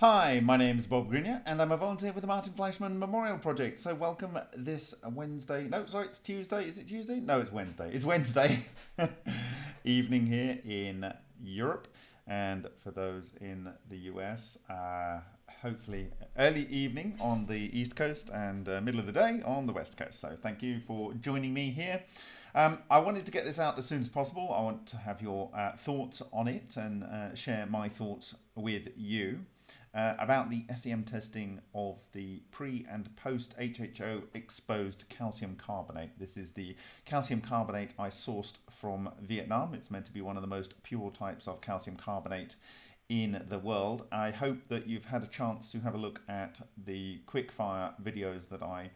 Hi, my name is Bob Greenyer and I'm a volunteer with the Martin Fleischmann Memorial Project. So welcome this Wednesday, no sorry it's Tuesday, is it Tuesday? No it's Wednesday, it's Wednesday evening here in Europe and for those in the US, uh, hopefully early evening on the East Coast and uh, middle of the day on the West Coast. So thank you for joining me here. Um, I wanted to get this out as soon as possible. I want to have your uh, thoughts on it and uh, share my thoughts with you uh, about the SEM testing of the pre and post HHO exposed calcium carbonate. This is the calcium carbonate I sourced from Vietnam. It's meant to be one of the most pure types of calcium carbonate in the world. I hope that you've had a chance to have a look at the quickfire videos that I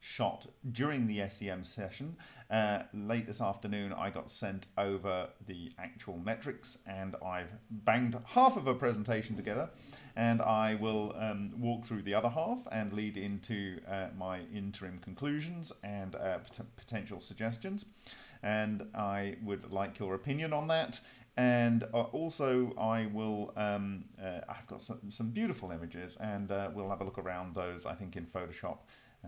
shot during the SEM session. Uh, late this afternoon, I got sent over the actual metrics and I've banged half of a presentation together and I will um, walk through the other half and lead into uh, my interim conclusions and uh, pot potential suggestions. And I would like your opinion on that. And uh, also, I will. Um, uh, I've got some, some beautiful images, and uh, we'll have a look around those. I think in Photoshop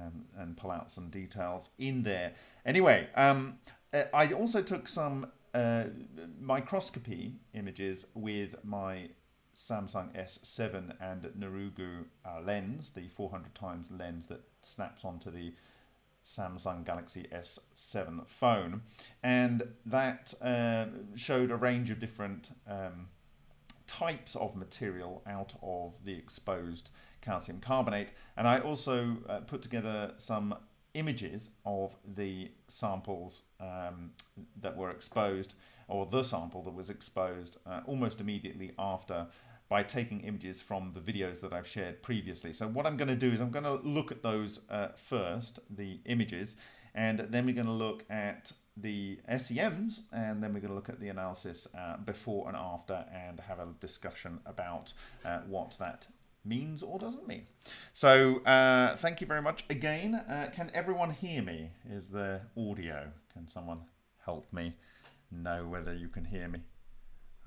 um, and pull out some details in there. Anyway, um, uh, I also took some uh, microscopy images with my Samsung S7 and Nurugo uh, lens, the 400 times lens that snaps onto the Samsung Galaxy S7 phone. And that uh, showed a range of different um, types of material out of the exposed calcium carbonate. And I also uh, put together some images of the samples um, that were exposed or the sample that was exposed uh, almost immediately after by taking images from the videos that I've shared previously. So what I'm going to do is I'm going to look at those uh, first, the images, and then we're going to look at the SEMs and then we're going to look at the analysis uh, before and after and have a discussion about uh, what that means or doesn't mean. So uh, thank you very much again. Uh, can everyone hear me? Is the audio? Can someone help me know whether you can hear me?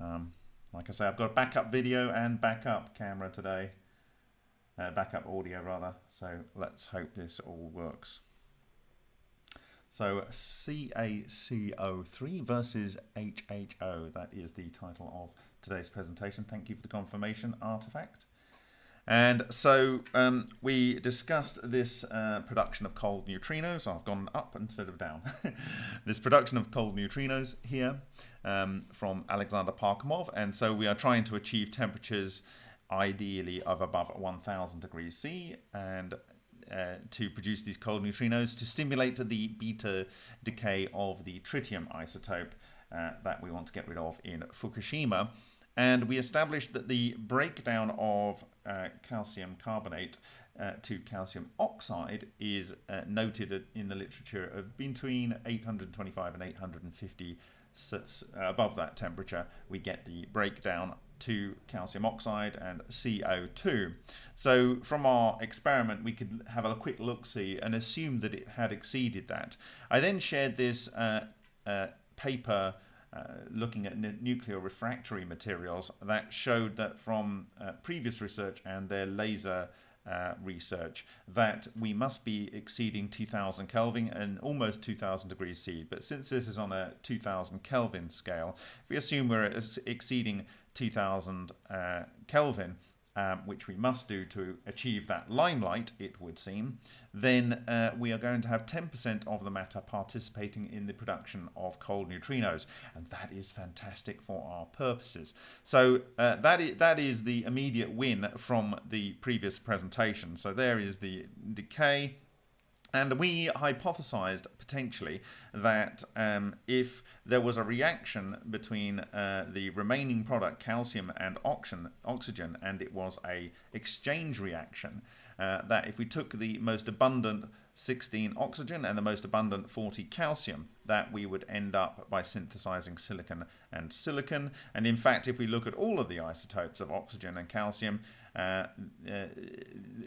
Um, like I say, I've got a backup video and backup camera today. Uh, backup audio rather. So let's hope this all works. So CaCO3 versus HHO, that is the title of today's presentation. Thank you for the confirmation artifact. And so um, we discussed this uh, production of cold neutrinos. I've gone up instead of down. this production of cold neutrinos here um, from Alexander Parkhomov. And so we are trying to achieve temperatures ideally of above 1000 degrees C and uh, to produce these cold neutrinos to stimulate the beta decay of the tritium isotope uh, that we want to get rid of in Fukushima. And we established that the breakdown of uh, calcium carbonate uh, to calcium oxide is uh, noted in the literature of between 825 and 850 so, above that temperature we get the breakdown to calcium oxide and CO2. So from our experiment, we could have a quick look-see and assume that it had exceeded that. I then shared this uh, uh, paper uh, looking at nuclear refractory materials that showed that from uh, previous research and their laser uh, research that we must be exceeding 2000 Kelvin and almost 2000 degrees C. But since this is on a 2000 Kelvin scale, if we assume we're exceeding 2000 uh, Kelvin, um, which we must do to achieve that limelight, it would seem, then uh, we are going to have 10% of the matter participating in the production of cold neutrinos. And that is fantastic for our purposes. So uh, that, is, that is the immediate win from the previous presentation. So there is the decay and we hypothesized potentially that um, if there was a reaction between uh, the remaining product, calcium and oxygen, oxygen, and it was a exchange reaction, uh, that if we took the most abundant 16 oxygen and the most abundant 40 calcium, that we would end up by synthesizing silicon and silicon. And in fact, if we look at all of the isotopes of oxygen and calcium, uh, uh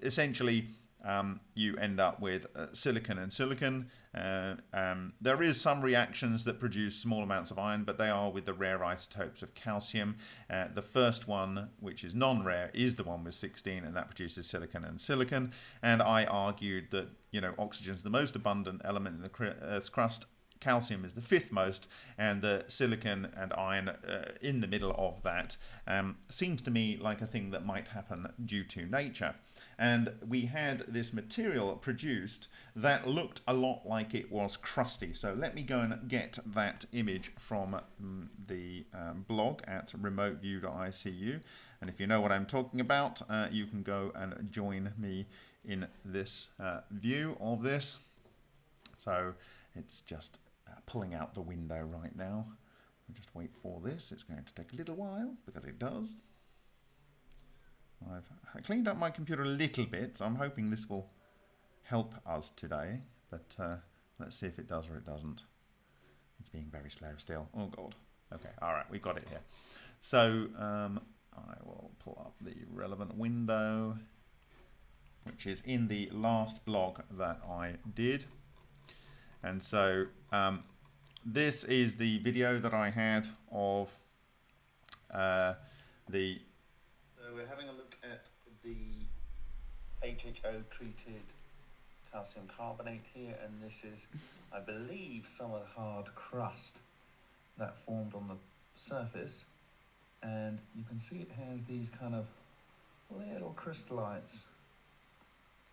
essentially um, you end up with uh, silicon and silicon. Uh, um, there is some reactions that produce small amounts of iron, but they are with the rare isotopes of calcium. Uh, the first one, which is non-rare, is the one with 16, and that produces silicon and silicon. And I argued that you know oxygen is the most abundant element in the Earth's crust, calcium is the fifth most, and the silicon and iron uh, in the middle of that um, seems to me like a thing that might happen due to nature. And we had this material produced that looked a lot like it was crusty. So let me go and get that image from um, the um, blog at remoteview.icu. And if you know what I'm talking about, uh, you can go and join me in this uh, view of this. So it's just uh, pulling out the window right now. Just wait for this. It's going to take a little while because it does. I've cleaned up my computer a little bit, so I'm hoping this will help us today. But uh, let's see if it does or it doesn't. It's being very slow still. Oh god. Okay, all right, we've got it here. So um, I will pull up the relevant window, which is in the last blog that I did. And so um, this is the video that I had of uh, the... So we're having a at the HHO treated calcium carbonate here and this is I believe some of the hard crust that formed on the surface. And you can see it has these kind of little crystallites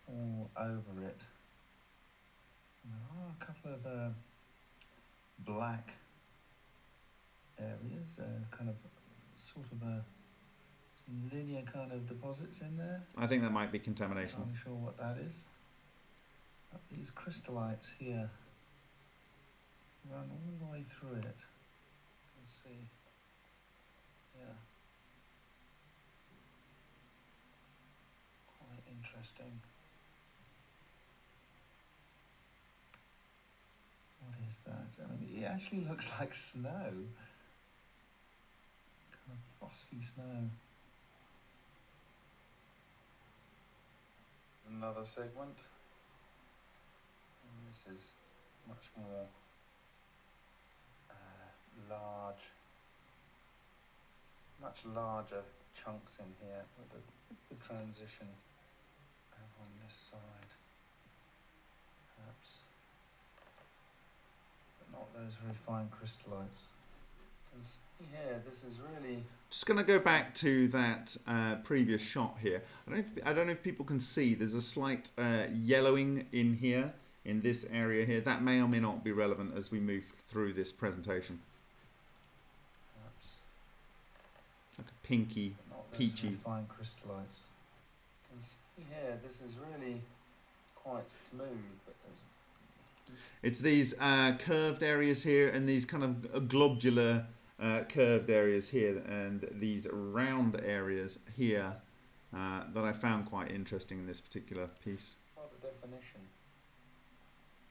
all over it. There are a couple of uh, black areas, uh, kind of sort of a linear kind of deposits in there. I think that might be contamination. I'm not sure what that is. But these crystallites here run all the way through it. You can see, yeah, quite interesting. What is that? I mean, it actually looks like snow. Kind of frosty snow. Another segment. And this is much more uh, large, much larger chunks in here with the, good transition on this side. Perhaps but not those very fine crystallites. You can see here, this is really... Just going to go back to that uh, previous shot here. I don't, if, I don't, know if people can see, there's a slight uh, yellowing in here, in this area here. That may or may not be relevant as we move through this presentation. Perhaps. Like a pinky, peachy. fine crystallites. You can see here, this is really quite smooth, but there's it's these uh, curved areas here and these kind of globular uh, curved areas here and these round areas here uh, that I found quite interesting in this particular piece. Not a definition.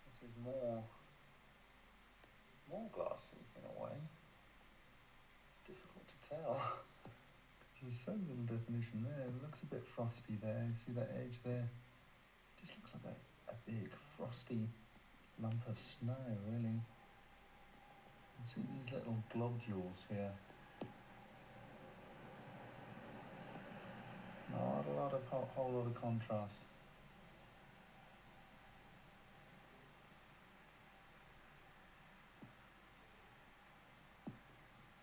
This is more, more glassy in a way. It's difficult to tell. There's so little definition there. It looks a bit frosty there. See that edge there? It just looks like a, a big frosty lump of snow, really. See these little globules here. Not a lot of whole, whole lot of contrast.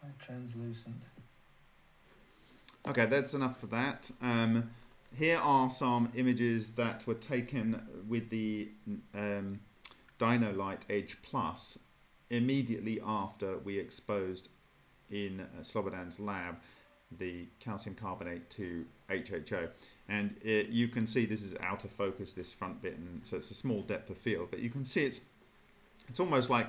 Very translucent. Okay, that's enough for that. Um, here are some images that were taken with the um, Dino-Lite Edge Plus immediately after we exposed in uh, Slobodan's lab the calcium carbonate to HHO and it, you can see this is out of focus this front bit and so it's a small depth of field but you can see it's it's almost like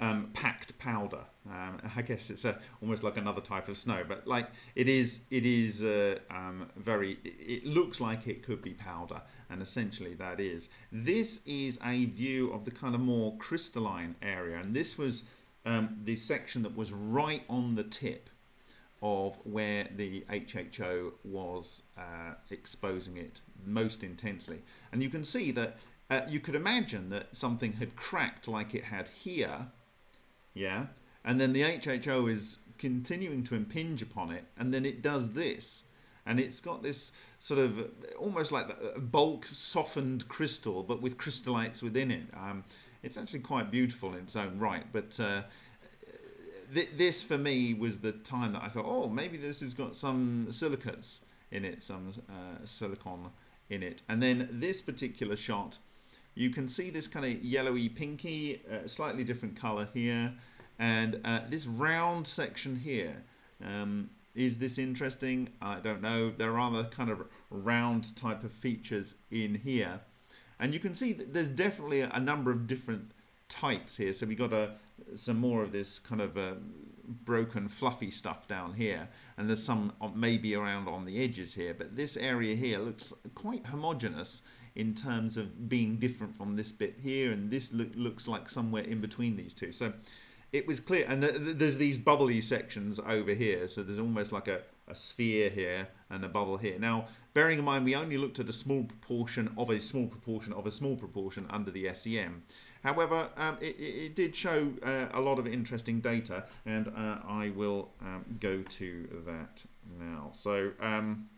um, packed powder. Um, I guess it's a, almost like another type of snow, but like it is, it is uh, um, very. It looks like it could be powder, and essentially that is. This is a view of the kind of more crystalline area, and this was um, the section that was right on the tip of where the HHO was uh, exposing it most intensely. And you can see that uh, you could imagine that something had cracked like it had here, yeah, and then the HHO is continuing to impinge upon it, and then it does this. And it's got this sort of almost like a bulk softened crystal, but with crystallites within it. Um, it's actually quite beautiful in its own right, but uh, th this for me was the time that I thought, oh, maybe this has got some silicates in it, some uh, silicon in it. And then this particular shot, you can see this kind of yellowy pinky, uh, slightly different color here. And uh, this round section here, um, is this interesting? I don't know. There are other kind of round type of features in here. And you can see that there's definitely a number of different types here. So we got a, some more of this kind of uh, broken fluffy stuff down here. And there's some maybe around on the edges here. But this area here looks quite homogeneous in terms of being different from this bit here. And this look, looks like somewhere in between these two. So it was clear. And the, the, there's these bubbly sections over here. So there's almost like a, a sphere here and a bubble here. Now, bearing in mind, we only looked at a small proportion of a small proportion of a small proportion under the SEM. However, um, it, it, did show uh, a lot of interesting data, and uh, I will um, go to that now. So, um,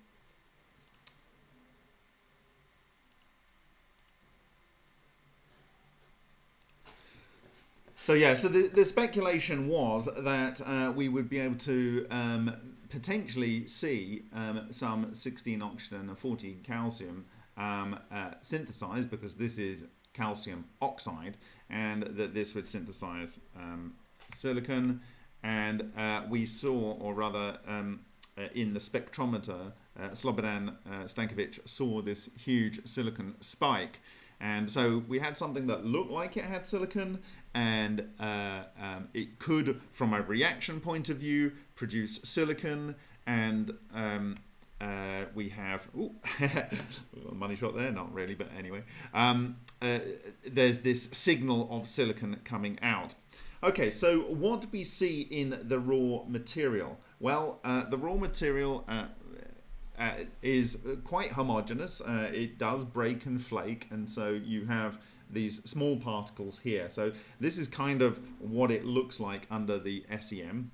So yeah, so the, the speculation was that uh, we would be able to um, potentially see um, some 16 oxygen and 14 calcium um, uh, synthesized because this is calcium oxide and that this would synthesize um, silicon. And uh, we saw or rather um, uh, in the spectrometer uh, Slobodan uh, Stankovic saw this huge silicon spike. And so we had something that looked like it had silicon and uh, um, it could, from a reaction point of view, produce silicon and um, uh, we have ooh, money shot there not really but anyway. Um, uh, there's this signal of silicon coming out. Okay so what do we see in the raw material? Well uh, the raw material uh, uh, is quite homogeneous. It does break and flake and so you have these small particles here. So this is kind of what it looks like under the SEM.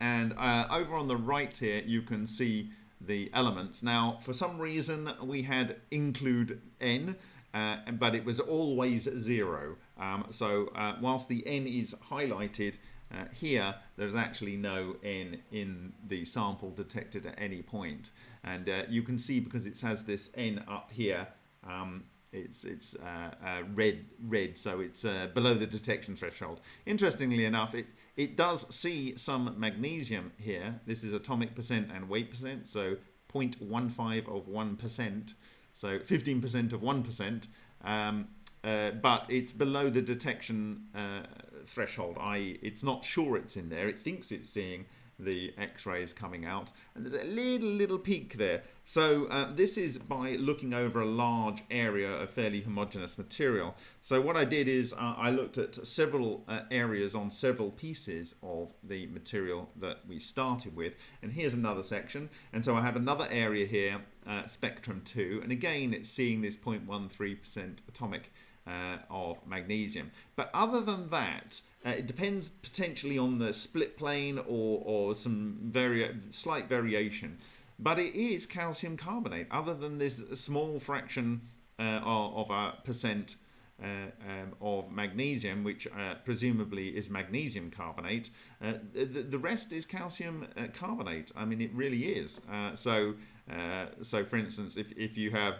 And uh, over on the right here, you can see the elements. Now, for some reason, we had include n, uh, but it was always zero. Um, so uh, whilst the n is highlighted uh, here, there's actually no n in the sample detected at any point. And uh, you can see because it has this n up here, um, it's it's uh, uh, red red so it's uh, below the detection threshold. Interestingly enough it it does see some magnesium here. This is atomic percent and weight percent so 0.15 of 1% so 15% of 1% um, uh, but it's below the detection uh, threshold I it's not sure it's in there. It thinks it's seeing the x-rays coming out. And there's a little little peak there. So uh, this is by looking over a large area of fairly homogeneous material. So what I did is uh, I looked at several uh, areas on several pieces of the material that we started with. And here's another section. And so I have another area here uh, spectrum 2 and again it's seeing this 0.13% atomic uh, of magnesium. But other than that, uh, it depends potentially on the split plane or, or some vari slight variation. But it is calcium carbonate, other than this small fraction uh, of a percent uh, um, of magnesium, which uh, presumably is magnesium carbonate. Uh, the, the, rest is calcium uh, carbonate. I mean, it really is. So, so for instance, if, if you have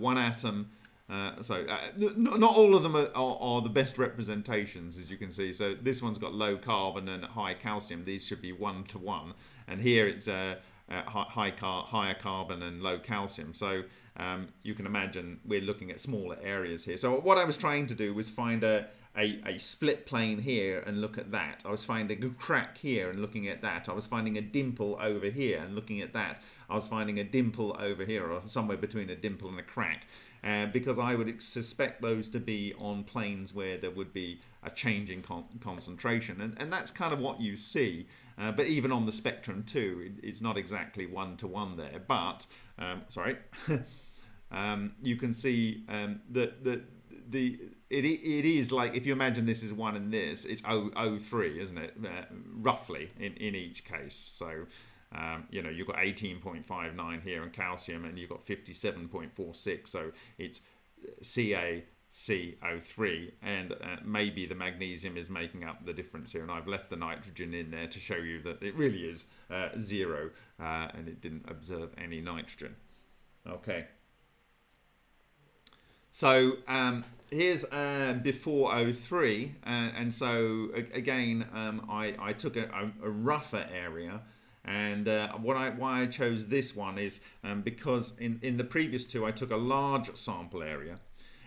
one atom uh, so uh, not all of them are, are, are, the best representations as you can see so this one's got low carbon and high calcium these should be one to one and here it's uh, uh high car higher carbon and low calcium so um, you can imagine we're looking at smaller areas here so what I was trying to do was find a a, a split plane here and look at that. I was finding a crack here and looking at that. I was finding a dimple over here and looking at that. I was finding a dimple over here or somewhere between a dimple and a crack uh, because I would suspect those to be on planes where there would be a change in con concentration. And, and that's kind of what you see. Uh, but even on the spectrum too, it, it's not exactly one to one there. But um, sorry, um, you can see um, that the the it, it is like if you imagine this is one and this, it's 003, isn't it? Uh, roughly in, in each case. So um, you know, you've got 18.59 here in calcium and you've got 57.46. So it's CaC03 and uh, maybe the magnesium is making up the difference here. And I've left the nitrogen in there to show you that it really is uh, zero uh, and it didn't observe any nitrogen. Okay. So um, here's uh, before 03 uh, and so again um, I, I took a, a, rougher area and uh, what I, why I chose this one is um, because in, in the previous two I took a large sample area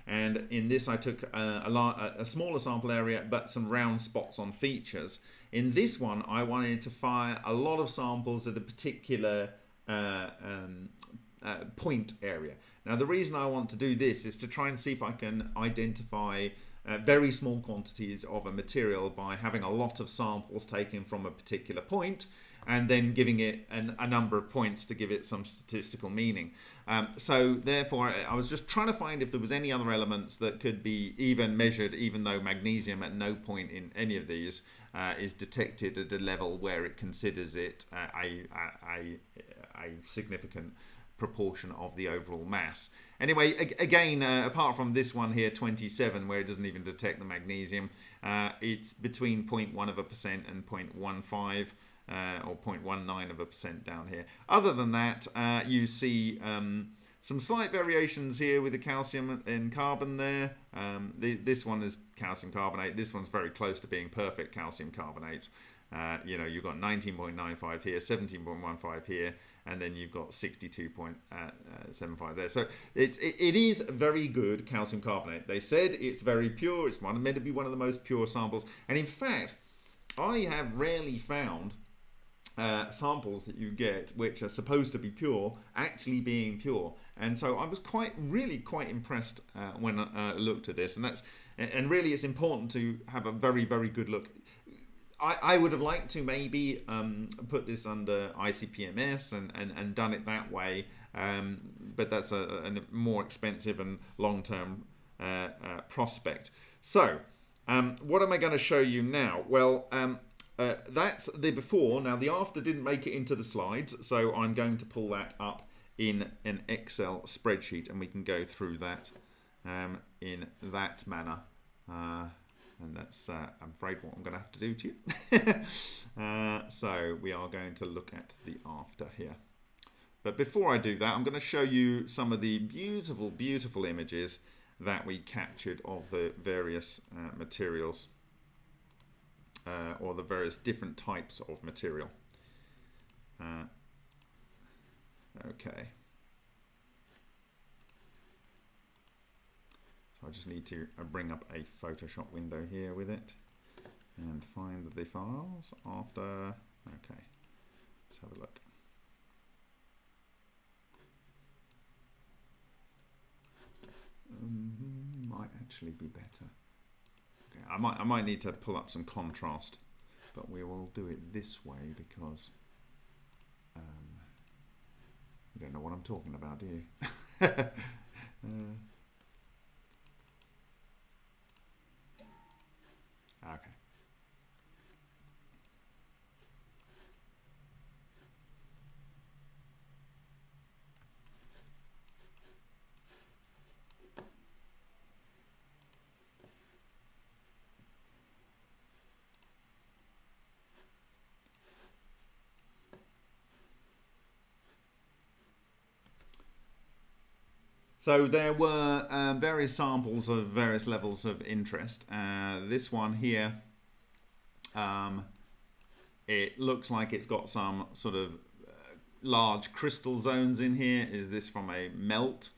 and in this I took uh, a, a, a, smaller sample area but some round spots on features. In this one I wanted to fire a lot of samples at a particular uh, um, uh, point area. Now the reason I want to do this is to try and see if I can identify uh, very small quantities of a material by having a lot of samples taken from a particular point and then giving it an, a number of points to give it some statistical meaning. Um, so therefore, I was just trying to find if there was any other elements that could be even measured, even though magnesium at no point in any of these uh, is detected at a level where it considers it uh, a, a, a, significant proportion of the overall mass. Anyway, again, uh, apart from this one here, 27, where it doesn't even detect the magnesium, uh, it's between 0.1 of a percent and 0.15 uh, or 0.19 of a percent down here. Other than that, uh, you see um, some slight variations here with the calcium and carbon there. Um, the, this one is calcium carbonate. This one's very close to being perfect calcium carbonate. Uh, you know, you've got 19.95 here, 17.15 here, and then you've got 62.75 uh, there. So it's, it, it is very good calcium carbonate. They said it's very pure. It's one, meant to be one of the most pure samples. And in fact, I have rarely found uh, samples that you get, which are supposed to be pure, actually being pure. And so I was quite, really quite impressed uh, when I uh, looked at this. And that's, and really, it's important to have a very, very good look. I, I would have liked to maybe um, put this under ICP-MS and, and, and done it that way, um, but that's a, a, more expensive and long-term uh, uh, prospect. So, um, what am I going to show you now? Well, um, uh, that's the before. Now the after didn't make it into the slides, so I'm going to pull that up in an Excel spreadsheet and we can go through that um, in that manner. Uh, and that's, uh, I'm afraid, what I'm going to have to do to you. uh, so we are going to look at the after here. But before I do that, I'm going to show you some of the beautiful, beautiful images that we captured of the various uh, materials uh, or the various different types of material. Uh, okay. So I just need to uh, bring up a Photoshop window here with it and find the files after. Okay, let's have a look. Um, might actually be better. I might, I might need to pull up some contrast, but we will do it this way because um, you don't know what I'm talking about, do you? uh, okay. So there were uh, various samples of various levels of interest. Uh, this one here, um, it looks like it's got some sort of uh, large crystal zones in here. Is this from a melt?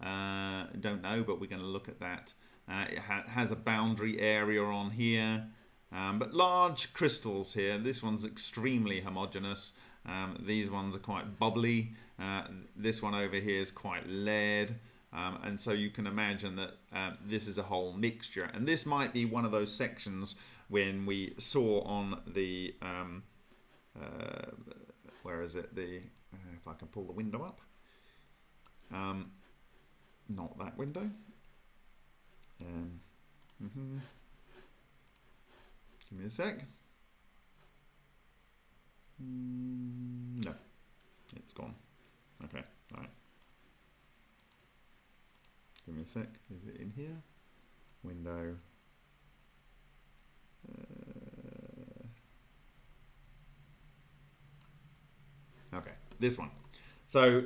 Uh, don't know, but we're going to look at that. Uh, it ha has a boundary area on here, um, but large crystals here. This one's extremely homogeneous. Um, these ones are quite bubbly. Uh, this one over here is quite lead. Um, and so you can imagine that uh, this is a whole mixture. And this might be one of those sections when we saw on the um, where is it? The uh, if I can pull the window up. Um, not that window. Um, mm-hmm. Give me a sec. Mm, no, it's gone. Okay, all right. Give me a sec. Is it in here? Window. Uh, okay, this one. So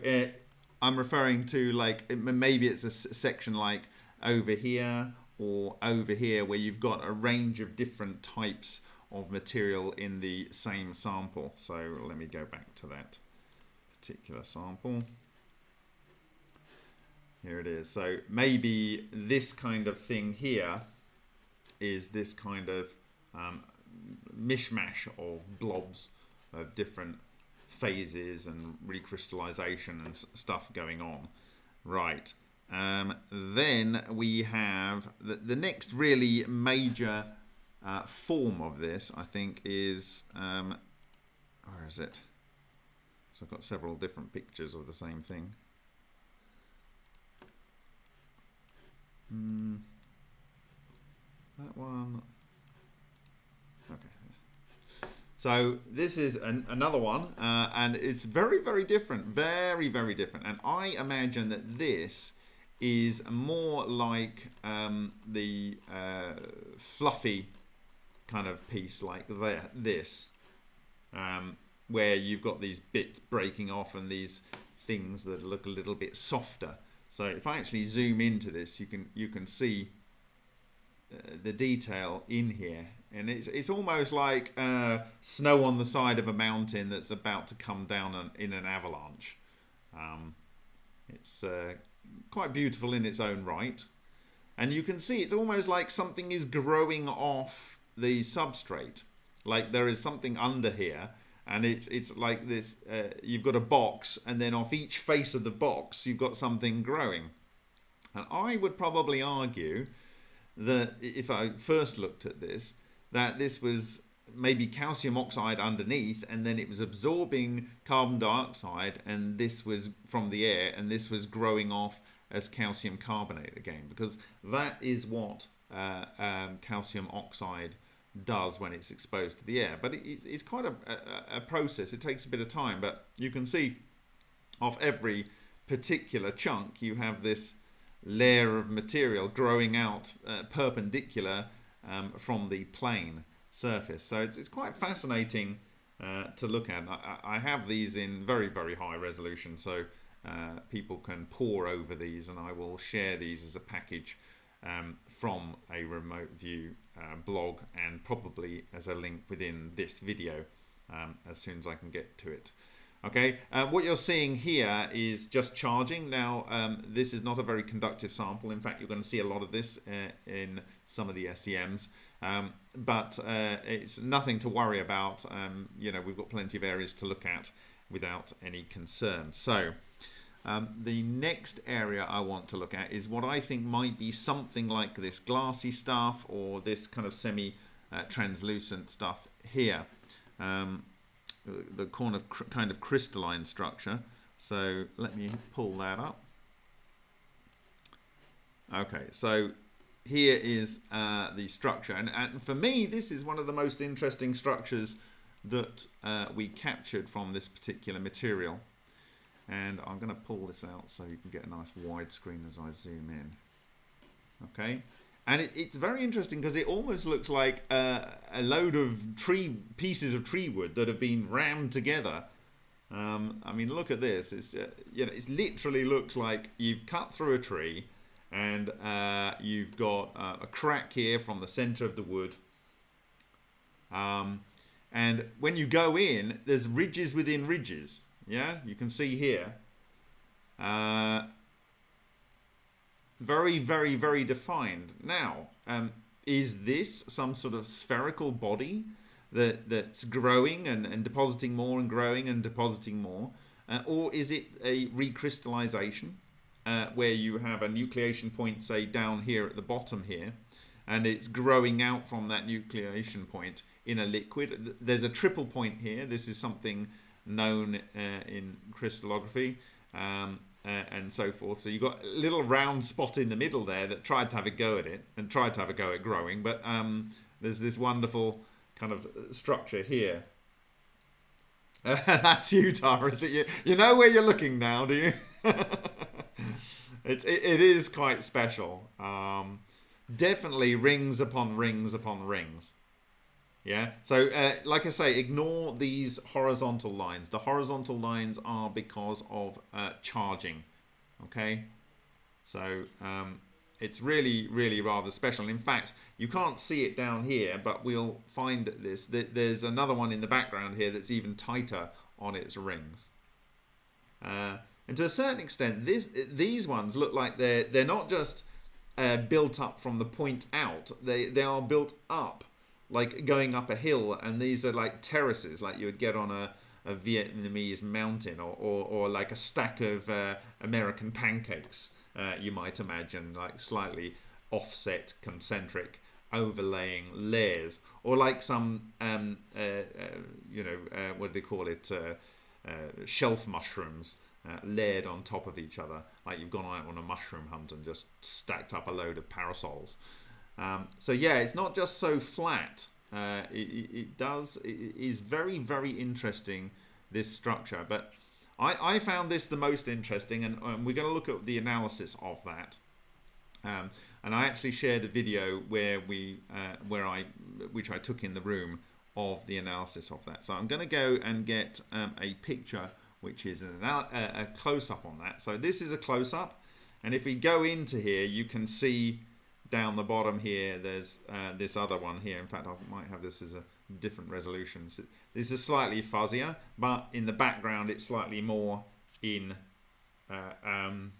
I'm referring to like maybe it's a section like over here or over here where you've got a range of different types of material in the same sample. So let me go back to that particular sample. Here it is. So maybe this kind of thing here is this kind of um, mishmash of blobs of different phases and recrystallization and stuff going on. Right. Um, then we have the, the next really major uh, form of this, I think, is um, where is it? So I've got several different pictures of the same thing. Mm, that one. Okay. So this is an, another one, uh, and it's very, very different. Very, very different. And I imagine that this is more like um, the uh, fluffy kind of piece like this, um, where you've got these bits breaking off and these things that look a little bit softer. So if I actually zoom into this, you can you can see uh, the detail in here, and it's it's almost like uh, snow on the side of a mountain that's about to come down an, in an avalanche. Um, it's uh, quite beautiful in its own right. And you can see it's almost like something is growing off the substrate. Like there is something under here and it's it's like this uh, you've got a box and then off each face of the box you've got something growing. And i would probably argue that if i first looked at this that this was maybe calcium oxide underneath and then it was absorbing carbon dioxide and this was from the air and this was growing off as calcium carbonate again. Because that is what uh, um, calcium oxide does when it's exposed to the air but it, it's quite a, a, a, process it takes a bit of time but you can see off every particular chunk you have this layer of material growing out uh, perpendicular um, from the plane surface. So it's, it's quite fascinating uh, to look at. I, I, have these in very, very high resolution, so uh, people can pore over these, and I will share these as a package um, from a remote view uh, blog and probably as a link within this video um, as soon as I can get to it. Okay, uh, what you're seeing here is just charging. Now, um, this is not a very conductive sample. In fact, you're going to see a lot of this uh, in some of the SEMs. Um, but uh, it's nothing to worry about. Um, you know, we've got plenty of areas to look at without any concern. So um, the next area I want to look at is what I think might be something like this glassy stuff or this kind of semi-translucent uh, stuff here. Um, the corner kind of crystalline structure. So let me pull that up. Okay, so here is uh, the structure. And, and, for me, this is one of the most interesting structures that uh, we captured from this particular material. And I'm going to pull this out so you can get a nice widescreen as I zoom in. Okay. And it, it's very interesting because it almost looks like a load of tree pieces of tree wood that have been rammed together. Um, I mean, look at this. It's uh, you know, it literally looks like you've cut through a tree and uh, you've got uh, a crack here from the center of the wood. Um, and when you go in, there's ridges within ridges. Yeah, you can see here. Uh, very, very, very defined. Now, um, is this some sort of spherical body that that's growing and, and depositing more and growing and depositing more? Uh, or is it a recrystallization? uh, where you have a nucleation point, say down here at the bottom here, and it's growing out from that nucleation point in a liquid. There's a triple point here. This is something known uh, in crystallography. Um, uh, and so forth. So you've got a little round spot in the middle there that tried to have a go at it and tried to have a go at growing, but um, there's this wonderful kind of structure here. Uh, that's you, Tara. Is it you? You know where you're looking now, do you? it's it, it is quite special. Um, definitely rings upon rings upon rings. Yeah. So, uh, like I say, ignore these horizontal lines. The horizontal lines are because of uh, charging. Okay. So um, it's really, really rather special. In fact, you can't see it down here, but we'll find that this. There's another one in the background here that's even tighter on its rings. Uh, and to a certain extent, this, these ones look like they're they're not just uh, built up from the point out. They they are built up like going up a hill, and these are like terraces, like you would get on a, a Vietnamese mountain, or, or, or like a stack of uh, American pancakes. Uh, you might imagine, like slightly offset, concentric, overlaying layers, or like some, um, uh, uh you know, uh, what do they call it, uh, shelf mushrooms. layered on top of each other, like you've gone out on a mushroom hunt and just stacked up a load of parasols. Um, so yeah, it's not just so flat. Uh, it, it, does it is very very interesting this structure. But I, I found this the most interesting, and um, we're going to look at the analysis of that. Um, and I actually shared a video where we uh, where I which I took in the room of the analysis of that. So I'm going to go and get um, a picture which is an, a, a close up on that. So this is a close up, and if we go into here, you can see down the bottom here, there's uh, this other one here. In fact, I might have this as a different resolution. So this is slightly fuzzier, but in the background, it's slightly more in uh, um,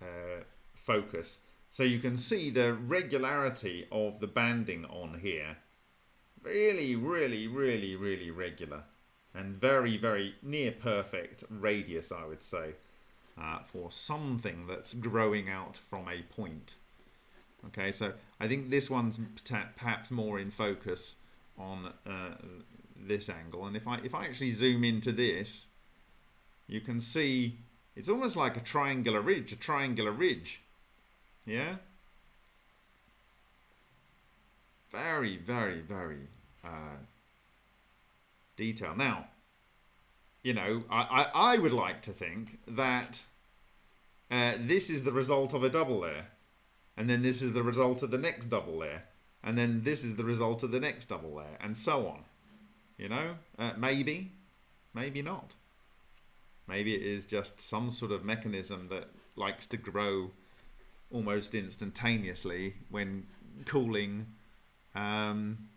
uh, focus. So you can see the regularity of the banding on here. Really, really, really, really regular. And very, very near perfect radius, I would say, uh, for something that's growing out from a point. Okay, so I think this one's perhaps more in focus on uh, this angle. And if I if I actually zoom into this, you can see it's almost like a triangular ridge, a triangular ridge. Yeah? Very, very, very uh, detailed. Now, you know, I, I, I would like to think that uh, this is the result of a double layer and then this is the result of the next double layer. And then this is the result of the next double layer and so on. You know? Uh, maybe maybe not. Maybe it is just some sort of mechanism that likes to grow almost instantaneously when cooling um,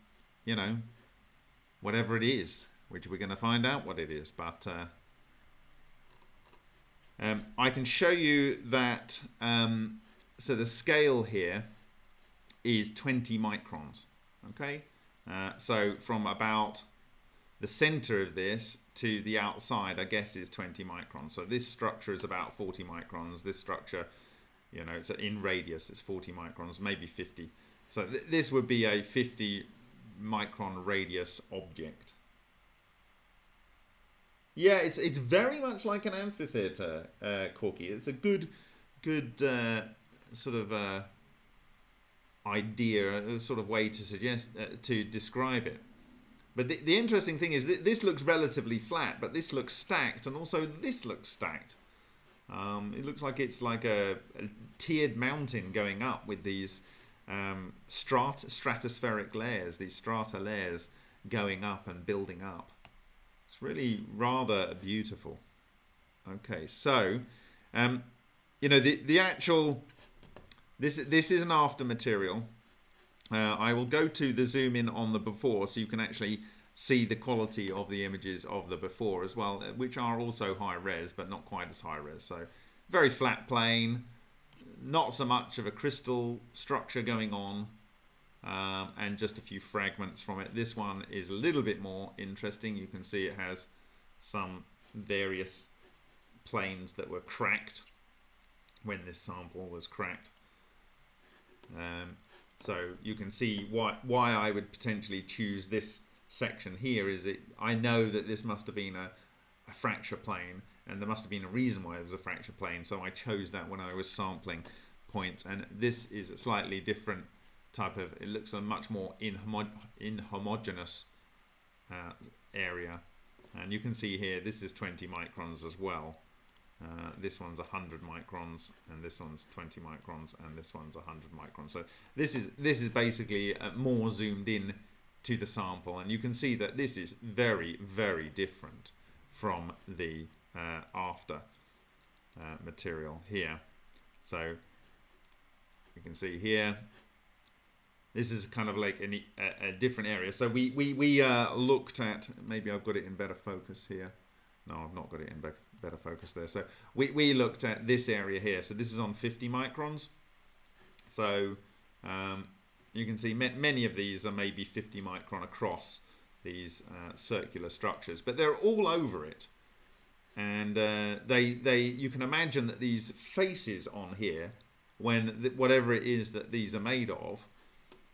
you know whatever it is which we're going to find out what it is. But uh, um, I can show you that um, so the scale here is 20 microns okay? Uh, so from about the center of this to the outside I guess is 20 microns. So this structure is about 40 microns. This structure you know it's in radius it's 40 microns maybe 50 so th this would be a 50 micron radius object. Yeah it's it's very much like an amphitheater uh, Corky. It's a good good uh, sort of uh, idea, a sort of way to suggest uh, to describe it. But the, the interesting thing is th this looks relatively flat, but this looks stacked, and also this looks stacked. Um, it looks like it's like a, a, tiered mountain going up with these um, strat stratospheric layers, these strata layers going up and building up. It's really rather beautiful. Okay, so um, you know the the actual this, this is an after material. Uh, I will go to the zoom in on the before so you can actually see the quality of the images of the before as well, uh, which are also high res, but not quite as high res. So very flat plane, not so much of a crystal structure going on, um, and just a few fragments from it. This one is a little bit more interesting. You can see it has some various planes that were cracked when this sample was cracked. Um, so you can see why why I would potentially choose this section here is it I know that this must have been a, a fracture plane and there must have been a reason why it was a fracture plane so I chose that when I was sampling points and this is a slightly different type of it looks a much more inhomo inhomogeneous uh, area. And you can see here this is 20 microns as well uh, this one's 100 microns and this one's 20 microns and this one's 100 microns. So this is this is basically uh, more zoomed in to the sample and you can see that this is very very different from the uh, after uh, material here. So you can see here this is kind of like a, a, different area. So we we, we uh, looked at maybe I've got it in better focus here no I've not got it in better focus there. So we, we looked at this area here. So this is on 50 microns. So um, you can see many of these are maybe 50 micron across these uh, circular structures, but they're all over it. And uh, they, they, you can imagine that these faces on here, when whatever it is that these are made of,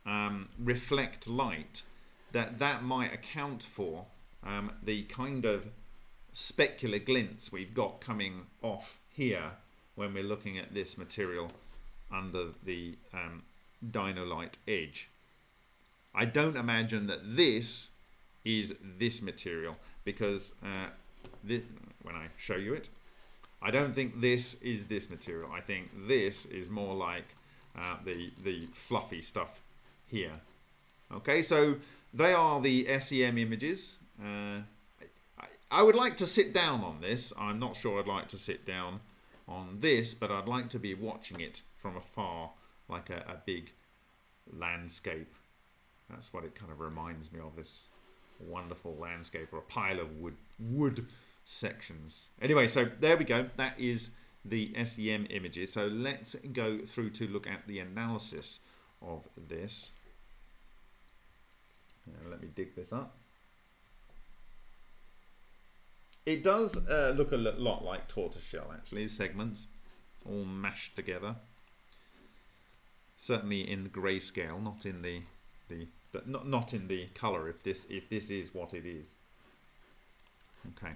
um, reflect light, that that might account for um, the kind of specular glints we've got coming off here when we're looking at this material under the um, Dino-Lite edge. I don't imagine that this is this material because uh, this, when I show you it, I don't think this is this material. I think this is more like uh, the, the fluffy stuff here. Okay, so they are the SEM images. Uh, I, would like to sit down on this. I'm not sure I'd like to sit down on this, but I'd like to be watching it from afar like a, a big landscape. That's what it kind of reminds me of, this wonderful landscape or a pile of wood, wood sections. Anyway, so there we go. That is the SEM images. So let's go through to look at the analysis of this. Uh, let me dig this up. It does uh, look a lot like tortoiseshell actually, segments all mashed together certainly in the grayscale, not in the the but not not in the color. If this if this is what it is. Okay.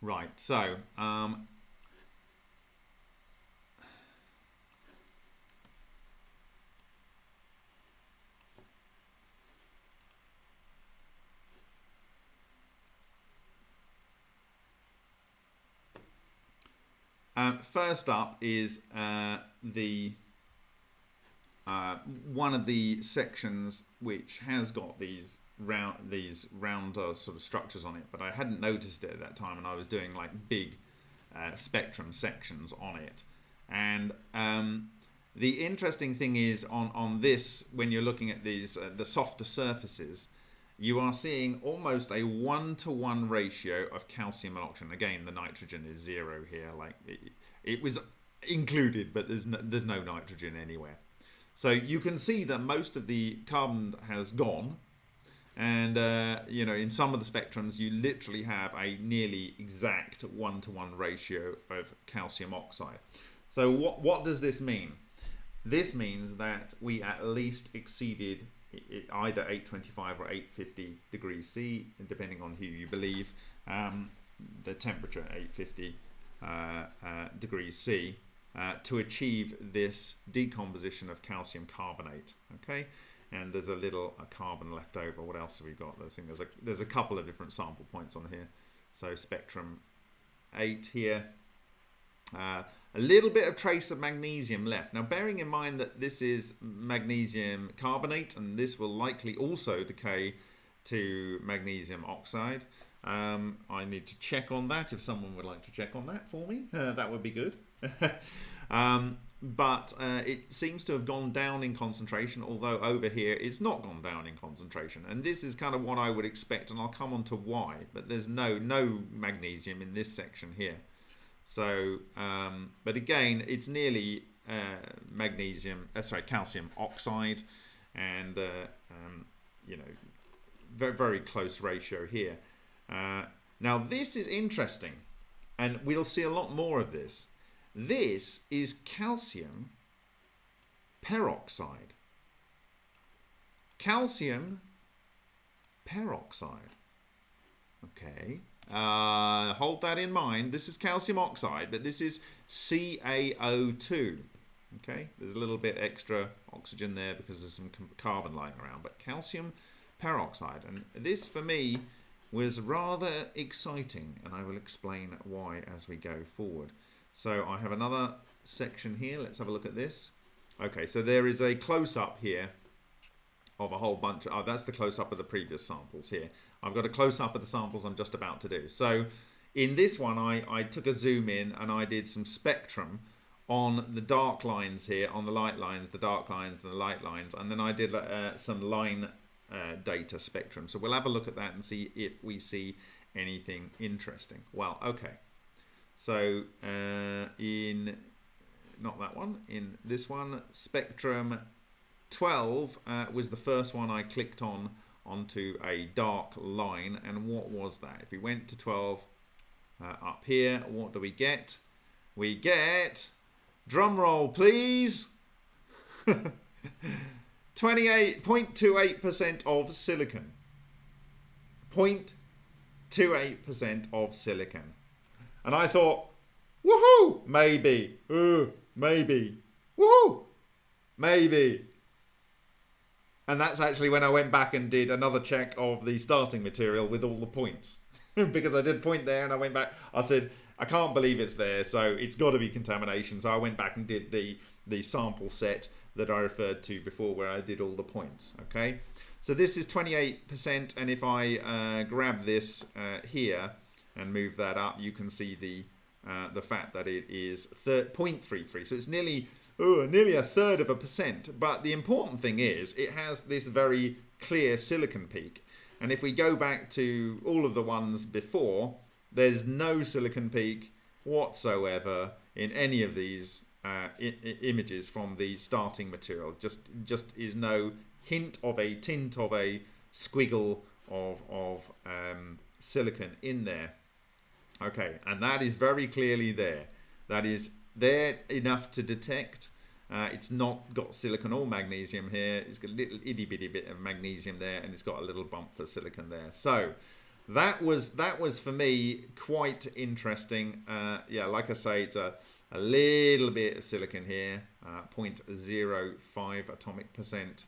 Right, so um, Um, first up is uh, the uh, one of the sections which has got these round these round uh, sort of structures on it, but I hadn't noticed it at that time, and I was doing like big uh, spectrum sections on it. And um, the interesting thing is on on this when you're looking at these uh, the softer surfaces you are seeing almost a one-to-one ratio of calcium and oxygen. Again, the nitrogen is zero here. Like it, it was included, but there's no, there's no nitrogen anywhere. So you can see that most of the carbon has gone. And, uh, you know, in some of the spectrums, you literally have a nearly exact one-to-one -one ratio of calcium oxide. So what, what does this mean? This means that we at least exceeded either 825 or 850 degrees C, depending on who you believe. Um, the temperature at 850 uh, uh, degrees C uh, to achieve this decomposition of calcium carbonate. Okay, and there's a little carbon left over. What else have we got? There's, a there's a couple of different sample points on here. So spectrum eight here. A little bit of trace of magnesium left. Now bearing in mind that this is magnesium carbonate and this will likely also decay to magnesium oxide. Um, I need to check on that if someone would like to check on that for me. Uh, that would be good. um, but uh, it seems to have gone down in concentration, although over here it's not gone down in concentration. And this is kind of what I would expect, and I'll come on to why. But there's no, no magnesium in this section here. So, um, but again, it's nearly uh, magnesium, uh, sorry, calcium oxide, and uh, um, you know, very very close ratio here. Uh, now this is interesting. and we'll see a lot more of this. This is calcium peroxide. Calcium peroxide. Okay. Uh, hold that in mind. This is calcium oxide, but this is CaO2. Okay, there's a little bit extra oxygen there because there's some carbon lying around, but calcium peroxide. And this, for me, was rather exciting, and I will explain why as we go forward. So I have another section here. Let's have a look at this. Okay, so there is a close-up here of a whole bunch. Of, oh, that's the close-up of the previous samples here. I've got a close-up of the samples I'm just about to do. So in this one, I, I took a zoom in and I did some spectrum on the dark lines here, on the light lines, the dark lines, the light lines, and then I did uh, some line uh, data spectrum. So we'll have a look at that and see if we see anything interesting. Well, okay. So uh, in, not that one, in this one, spectrum 12 uh, was the first one I clicked on onto a dark line. And what was that? If we went to 12 uh, up here, what do we get? We get, drum roll please, 28.28% of silicon. 0.28% of silicon. And I thought, woohoo, maybe, uh, maybe, woohoo, maybe. And that's actually when I went back and did another check of the starting material with all the points. because I did point there and I went back. I said, I can't believe it's there, so it's got to be contamination. So I went back and did the, the sample set that I referred to before where I did all the points, okay? So this is 28%, and if I uh, grab this uh, here and move that up, you can see the uh, the fact that it is 0.33. So it's nearly oh, nearly a third of a percent. But the important thing is it has this very clear silicon peak. And if we go back to all of the ones before, there's no silicon peak whatsoever in any of these uh, images from the starting material. Just just is no hint of a tint of a squiggle of, of um, silicon in there. Okay, and that is very clearly there. That is there enough to detect. Uh, it's not got silicon or magnesium here. It's got a little itty bitty bit of magnesium there, and it's got a little bump for silicon there. So that was that was for me quite interesting. Uh, yeah, like I say, it's a a little bit of silicon here, uh, 0.05 atomic percent.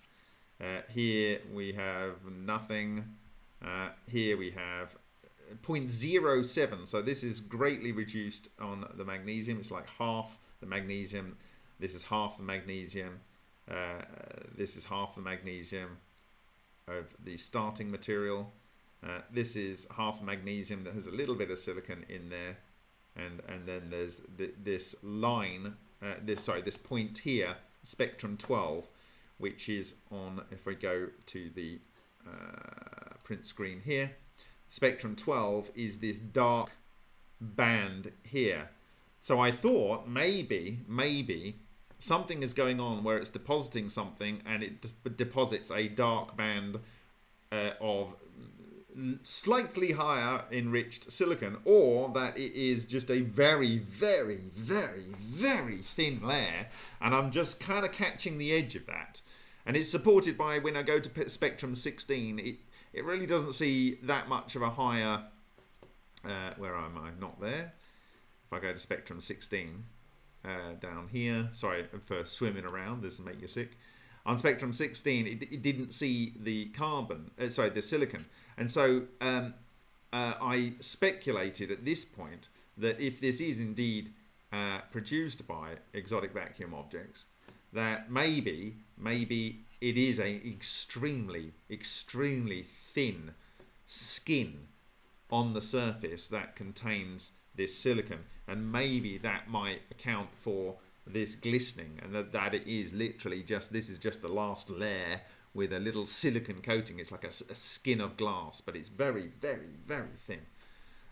Uh, here we have nothing. Uh, here we have 0.07. So this is greatly reduced on the magnesium. It's like half the magnesium. This is half the magnesium. Uh, this is half the magnesium of the starting material. Uh, this is half magnesium that has a little bit of silicon in there and and then there's the, this line uh, this sorry this point here spectrum 12 which is on if we go to the uh, print screen here spectrum 12 is this dark band here. So I thought maybe maybe something is going on where it's depositing something and it deposits a dark band uh, of slightly higher enriched silicon or that it is just a very very very very thin layer and I'm just kind of catching the edge of that. And it's supported by when I go to spectrum 16 it it really doesn't see that much of a higher uh, where am I? Not there. If I go to spectrum 16 uh, down here sorry for swimming around this will make you sick. On spectrum 16 it, it didn't see the carbon uh, sorry the silicon. And so um, uh, I speculated at this point that if this is indeed uh, produced by exotic vacuum objects that maybe maybe it is a extremely extremely thin skin on the surface that contains this silicon. And maybe that might account for this glistening and that, that it is literally just this is just the last layer with a little silicon coating. It's like a, a skin of glass but it's very very very thin.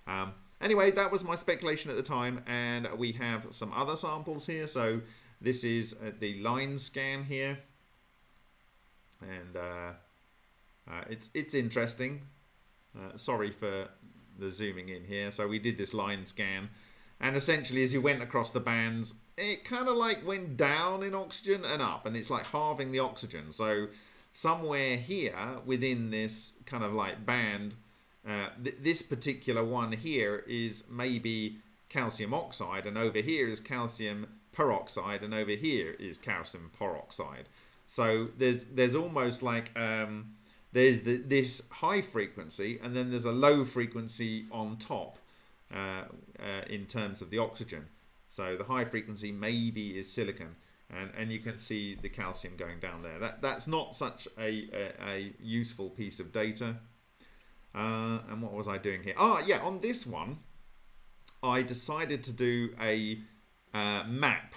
Um, anyway that was my speculation at the time and we have some other samples here. So this is uh, the line scan here. And uh, uh, it's it's interesting uh, sorry for the zooming in here so we did this line scan and essentially as you went across the bands, it kind of like went down in oxygen and up, and it's like halving the oxygen. So somewhere here within this kind of like band, uh, th this particular one here is maybe calcium oxide, and over here is calcium peroxide, and over here is calcium peroxide. So there's there's almost like um, there's the, this high frequency, and then there's a low frequency on top uh, uh, in terms of the oxygen. So the high frequency maybe is silicon, and and you can see the calcium going down there. That that's not such a a, a useful piece of data. Uh, and what was I doing here? Ah, yeah, on this one, I decided to do a uh, map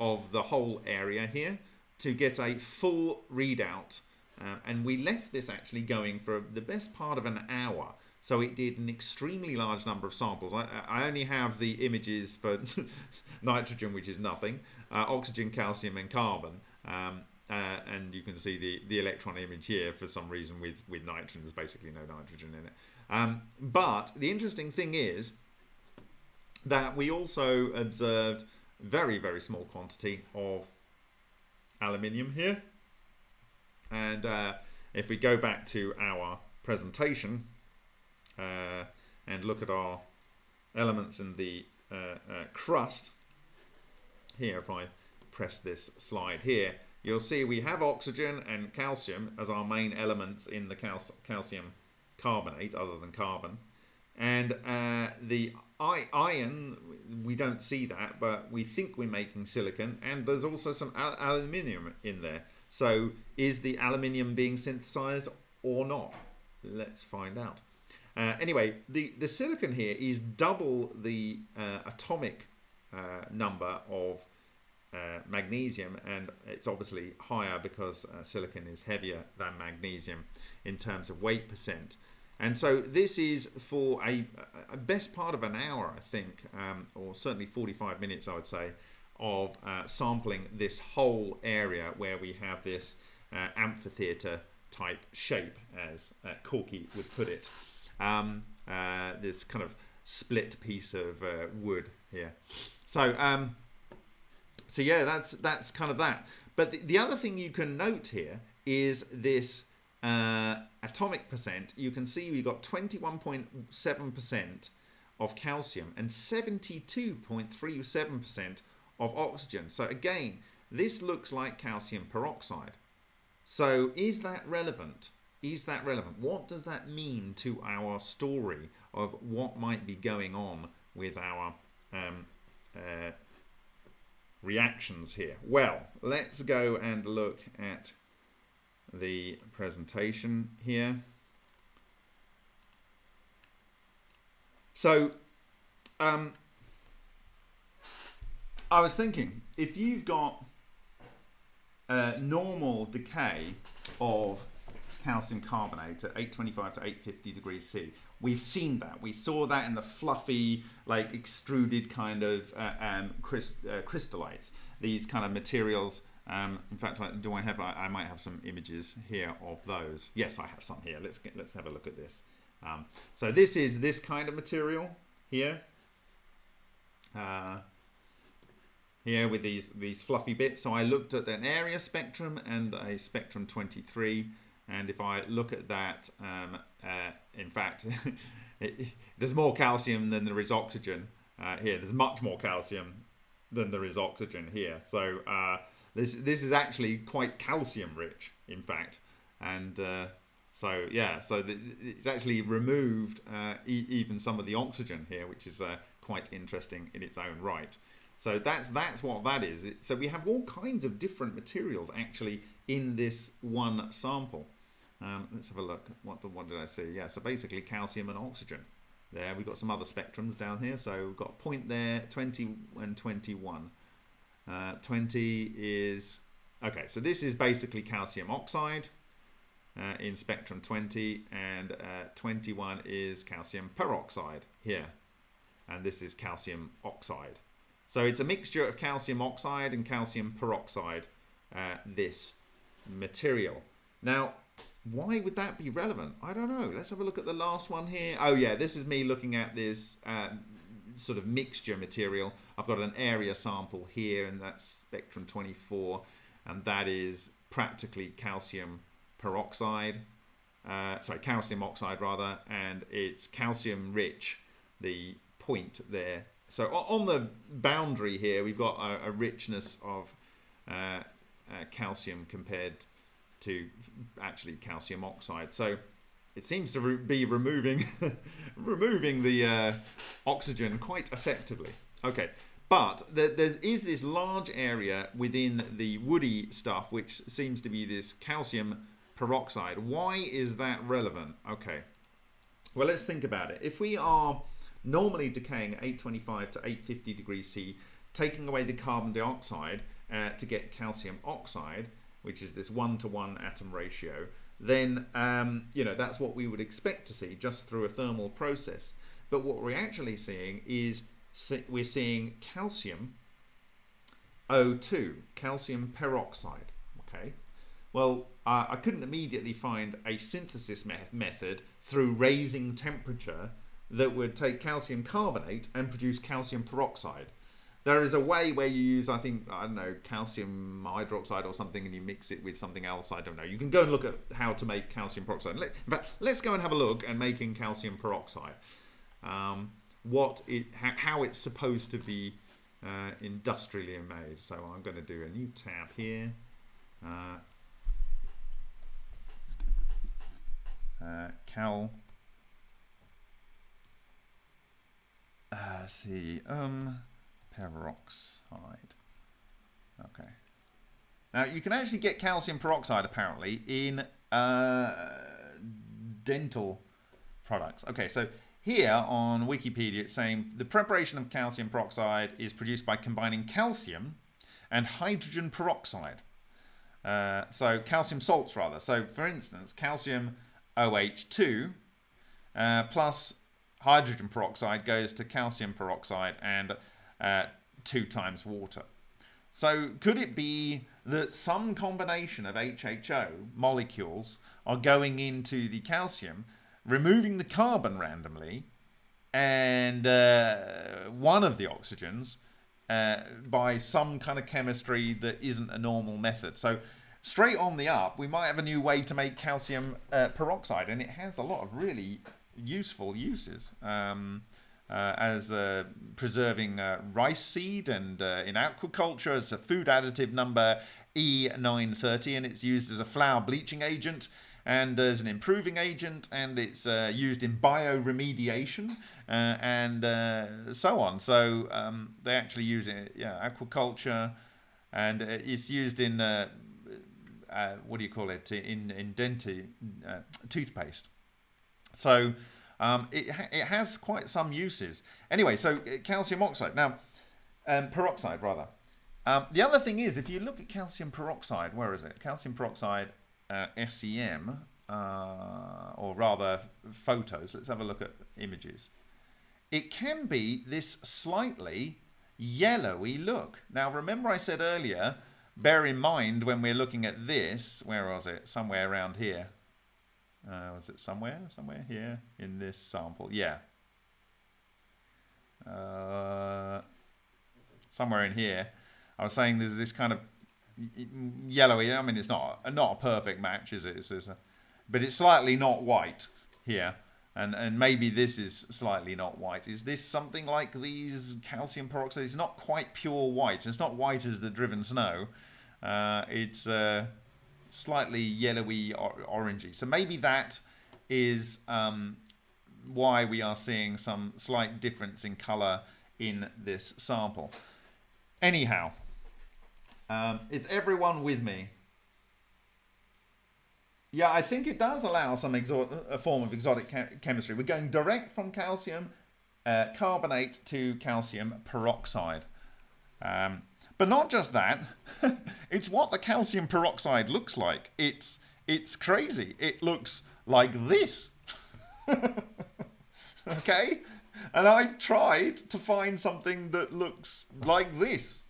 of the whole area here to get a full readout. Um, and we left this actually going for the best part of an hour. So it did an extremely large number of samples. I, I only have the images for nitrogen, which is nothing, uh, oxygen, calcium, and carbon. Um, uh, and you can see the, the electron image here for some reason with, with nitrogen. There's basically no nitrogen in it. Um, but the interesting thing is that we also observed very, very small quantity of aluminium here. And uh, if we go back to our presentation uh, and look at our elements in the uh, uh crust, here if I press this slide here, you'll see we have oxygen and calcium as our main elements in the cal calcium carbonate other than carbon. And uh, the iron, we don't see that, but we think we're making silicon, and there's also some al aluminium in there. So is the aluminium being synthesized or not? Let's find out. Uh, anyway, the, the silicon here is double the uh, atomic uh, number of uh, magnesium, and it's obviously higher because uh, silicon is heavier than magnesium in terms of weight percent. And so this is for a, a best part of an hour, I think, um, or certainly 45 minutes, I would say, of uh, sampling this whole area where we have this uh, amphitheater type shape, as uh, Corky would put it. Um, uh, this kind of split piece of uh, wood here. So, um, so yeah, that's that's kind of that. But the, the other thing you can note here is this uh, atomic percent, you can see we've got 21.7% of calcium and 72.37% of oxygen. So again, this looks like calcium peroxide. So is that relevant? Is that relevant? What does that mean to our story of what might be going on with our um, uh, reactions here? Well, let's go and look at the presentation here. So, um, I was thinking, if you've got a normal decay of calcium carbonate at 825 to 850 degrees C, we've seen that. We saw that in the fluffy, like extruded kind of uh, um, crys uh, crystallites, these kind of materials um, in fact, I, do I have? I, I, might have some images here of those. Yes, I have some here. Let's get, let's have a look at this. Um, so this is this kind of material here. Uh, here with these these fluffy bits. So I looked at an area spectrum and a spectrum 23. And if I look at that, um, uh, in fact, it, there's more calcium than there is oxygen uh, here. There's much more calcium than there is oxygen here. So uh, this this is actually quite calcium rich, in fact, and uh, so yeah, so the, it's actually removed uh, e even some of the oxygen here, which is uh, quite interesting in its own right. So that's that's what that is. It, so we have all kinds of different materials actually in this one sample. Um, let's have a look. What, what did I see? Yeah, so basically calcium and oxygen. There, we've got some other spectrums down here. So we've got a point there, 20 and 21. Uh, 20 is, okay, so this is basically calcium oxide uh, in spectrum 20 and uh, 21 is calcium peroxide here. And this is calcium oxide. So it's a mixture of calcium oxide and calcium peroxide, uh, this material. Now, why would that be relevant? I don't know. Let's have a look at the last one here. Oh yeah, this is me looking at this uh, sort of mixture material. I've got an area sample here, and that's spectrum 24, and that is practically calcium peroxide. Uh, sorry, calcium oxide rather, and it's calcium rich. The point there. So on the boundary here, we've got a, a richness of uh, uh, calcium compared to actually calcium oxide. So it seems to re be removing removing the uh, oxygen quite effectively. Okay, but there, there is this large area within the woody stuff which seems to be this calcium peroxide. Why is that relevant? Okay, well let's think about it. If we are normally decaying at 825 to 850 degrees C, taking away the carbon dioxide uh, to get calcium oxide, which is this one-to-one -one atom ratio, then um, you know that's what we would expect to see just through a thermal process. But what we're actually seeing is we're seeing calcium O2, calcium peroxide. Okay, well uh, I couldn't immediately find a synthesis me method through raising temperature that would take calcium carbonate and produce calcium peroxide. There is a way where you use, I think, I don't know, calcium hydroxide or something, and you mix it with something else. I don't know. You can go and look at how to make calcium peroxide. In fact, let's go and have a look at making calcium peroxide. Um, what it, how it's supposed to be uh, industrially made. So I'm going to do a new tab here. Uh, uh, cal. Uh, see. Um peroxide. Okay. Now you can actually get calcium peroxide apparently in uh, dental products. Okay, so here on Wikipedia it's saying the preparation of calcium peroxide is produced by combining calcium and hydrogen peroxide. Uh, so calcium salts rather. So for instance, calcium OH2 uh, plus hydrogen peroxide goes to calcium peroxide and uh, two times water. So could it be that some combination of HHO molecules are going into the calcium, removing the carbon randomly, and uh, one of the oxygens uh, by some kind of chemistry that isn't a normal method. So straight on the up, we might have a new way to make calcium uh, peroxide, and it has a lot of really useful uses. Um, uh, as uh, preserving uh, rice seed and uh, in aquaculture as a food additive number E930 and it's used as a flour bleaching agent and as an improving agent and it's uh, used in bioremediation uh, and so on. So um, they actually use it, yeah, aquaculture and it's used in, what do you call it, in, in denti, toothpaste. So um, it, it has quite some uses. Anyway, so uh, calcium oxide. Now, um, peroxide, rather. Um, the other thing is, if you look at calcium peroxide, where is it? Calcium peroxide uh, SEM, uh, or rather photos. Let's have a look at images. It can be this slightly yellowy look. Now, remember I said earlier, bear in mind when we're looking at this, where was it? Somewhere around here. Uh, was it somewhere? Somewhere here in this sample? Yeah. Uh, somewhere in here. I was saying there's this kind of yellowy. I mean, it's not not a perfect match, is it? It's, it's a, but it's slightly not white here. And, and maybe this is slightly not white. Is this something like these calcium peroxide? It's not quite pure white. It's not white as the driven snow. Uh, it's uh, slightly yellowy or orangey. So maybe that is um, why we are seeing some slight difference in color in this sample. Anyhow, um, is everyone with me? Yeah, I think it does allow some a form of exotic chemistry. We're going direct from calcium uh, carbonate to calcium peroxide. Um, but not just that, it's what the calcium peroxide looks like. It's it's crazy. It looks like this. okay? And I tried to find something that looks like this.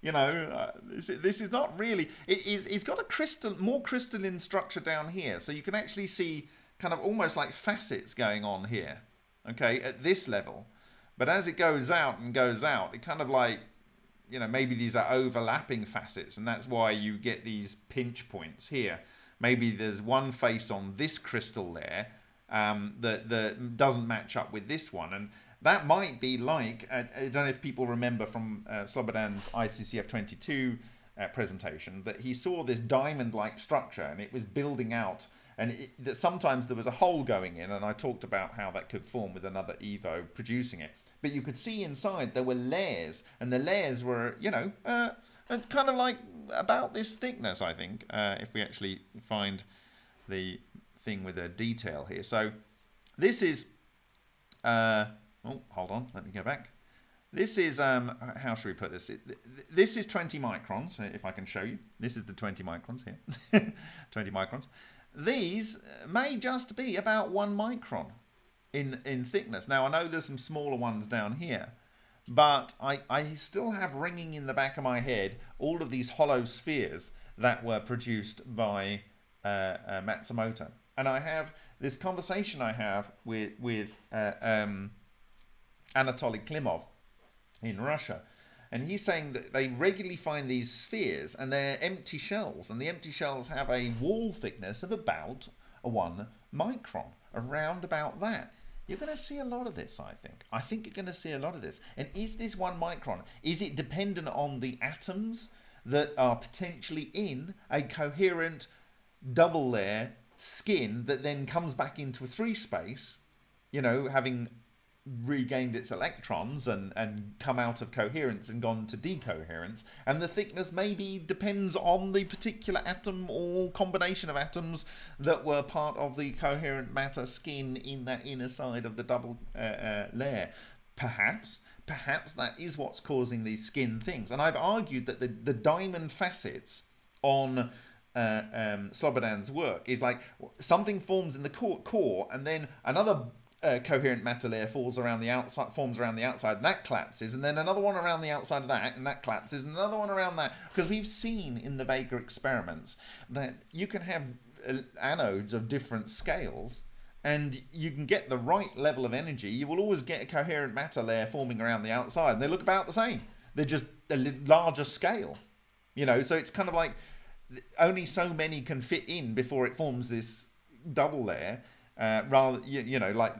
You know, uh, this, this, is not really. It is. It's got a crystal, more crystalline structure down here, so you can actually see kind of almost like facets going on here. Okay, at this level, But as it goes out and goes out, it kind of like, you know, maybe these are overlapping facets, and that's why you get these pinch points here. Maybe there's one face on this crystal there um, that, that doesn't match up with this one. And that might be like, uh, I don't know if people remember from uh, Slobodan's ICCF 22 uh, presentation, that he saw this diamond-like structure and it was building out and it, that sometimes there was a hole going in and I talked about how that could form with another Evo producing it. But you could see inside there were layers and the layers were, you know, uh, kind of like about this thickness, I think, uh, if we actually find the thing with a detail here. So this is, uh, oh, hold on, let me go back. This is, um, how should we put this? This is 20 microns, if I can show you. This is the 20 microns here. 20 microns. These may just be about one micron in, in thickness. Now, I know there's some smaller ones down here, but I, I still have ringing in the back of my head all of these hollow spheres that were produced by uh, uh, Matsumoto. And I have this conversation I have with, with uh, um, Anatoly Klimov, in Russia. And he's saying that they regularly find these spheres and they're empty shells. And the empty shells have a wall thickness of about one micron, around about that. You're going to see a lot of this, I think. I think you're going to see a lot of this. And is this one micron? Is it dependent on the atoms that are potentially in a coherent double layer skin that then comes back into a three space, you know, having regained its electrons and, and come out of coherence and gone to decoherence. And the thickness maybe depends on the particular atom or combination of atoms that were part of the coherent matter skin in that inner side of the double uh, uh, layer. Perhaps. Perhaps that is what's causing these skin things. And I've argued that the, the diamond facets on uh, um, Slobodan's work is like something forms in the core, core and then another coherent matter layer falls around the outside, forms around the outside, and that collapses, and then another one around the outside of that, and that collapses, and another one around that. Because we've seen in the Vega experiments that you can have uh, anodes of different scales, and you can get the right level of energy. You will always get a coherent matter layer forming around the outside, and they look about the same. They're just a larger scale, you know. So it's kind of like only so many can fit in before it forms this double layer uh, rather, you, you know, like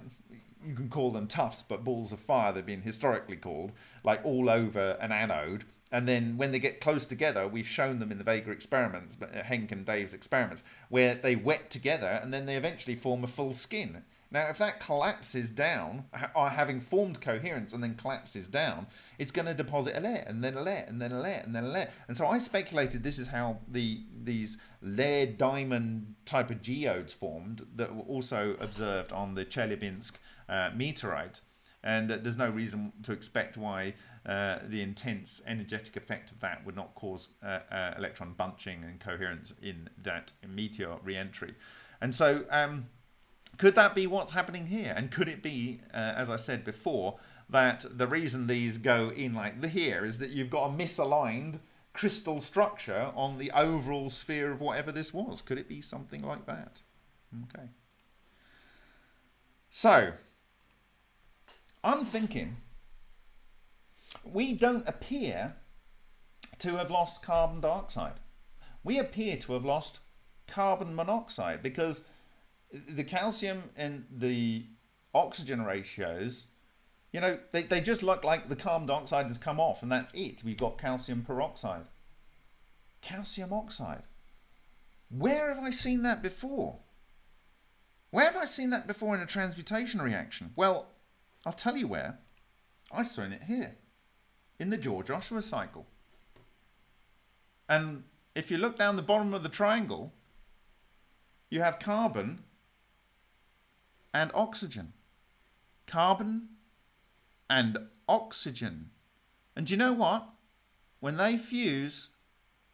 you can call them tufts, but balls of fire they've been historically called, like all over an anode. And then when they get close together, we've shown them in the Vega experiments, uh, Henk and Dave's experiments, where they wet together and then they eventually form a full skin. Now, if that collapses down, uh, having formed coherence and then collapses down, it's going to deposit a layer and then a layer and then a layer and then a layer. And so I speculated this is how the these layered diamond type of geodes formed that were also observed on the Chelyabinsk uh, meteorite. And there's no reason to expect why uh, the intense energetic effect of that would not cause uh, uh, electron bunching and coherence in that meteor re-entry. And so um, could that be what's happening here? And could it be, uh, as I said before, that the reason these go in like the here is that you've got a misaligned crystal structure on the overall sphere of whatever this was? Could it be something like that? Okay. So, I'm thinking we don't appear to have lost carbon dioxide. We appear to have lost carbon monoxide because the calcium and the oxygen ratios, you know, they, they just look like the carbon dioxide has come off and that's it. We've got calcium peroxide. Calcium oxide. Where have I seen that before? Where have I seen that before in a transmutation reaction? Well, I'll tell you where. I've seen it here, in the George Ohsawa cycle. And if you look down the bottom of the triangle, you have carbon and oxygen. Carbon and oxygen. And you know what? When they fuse,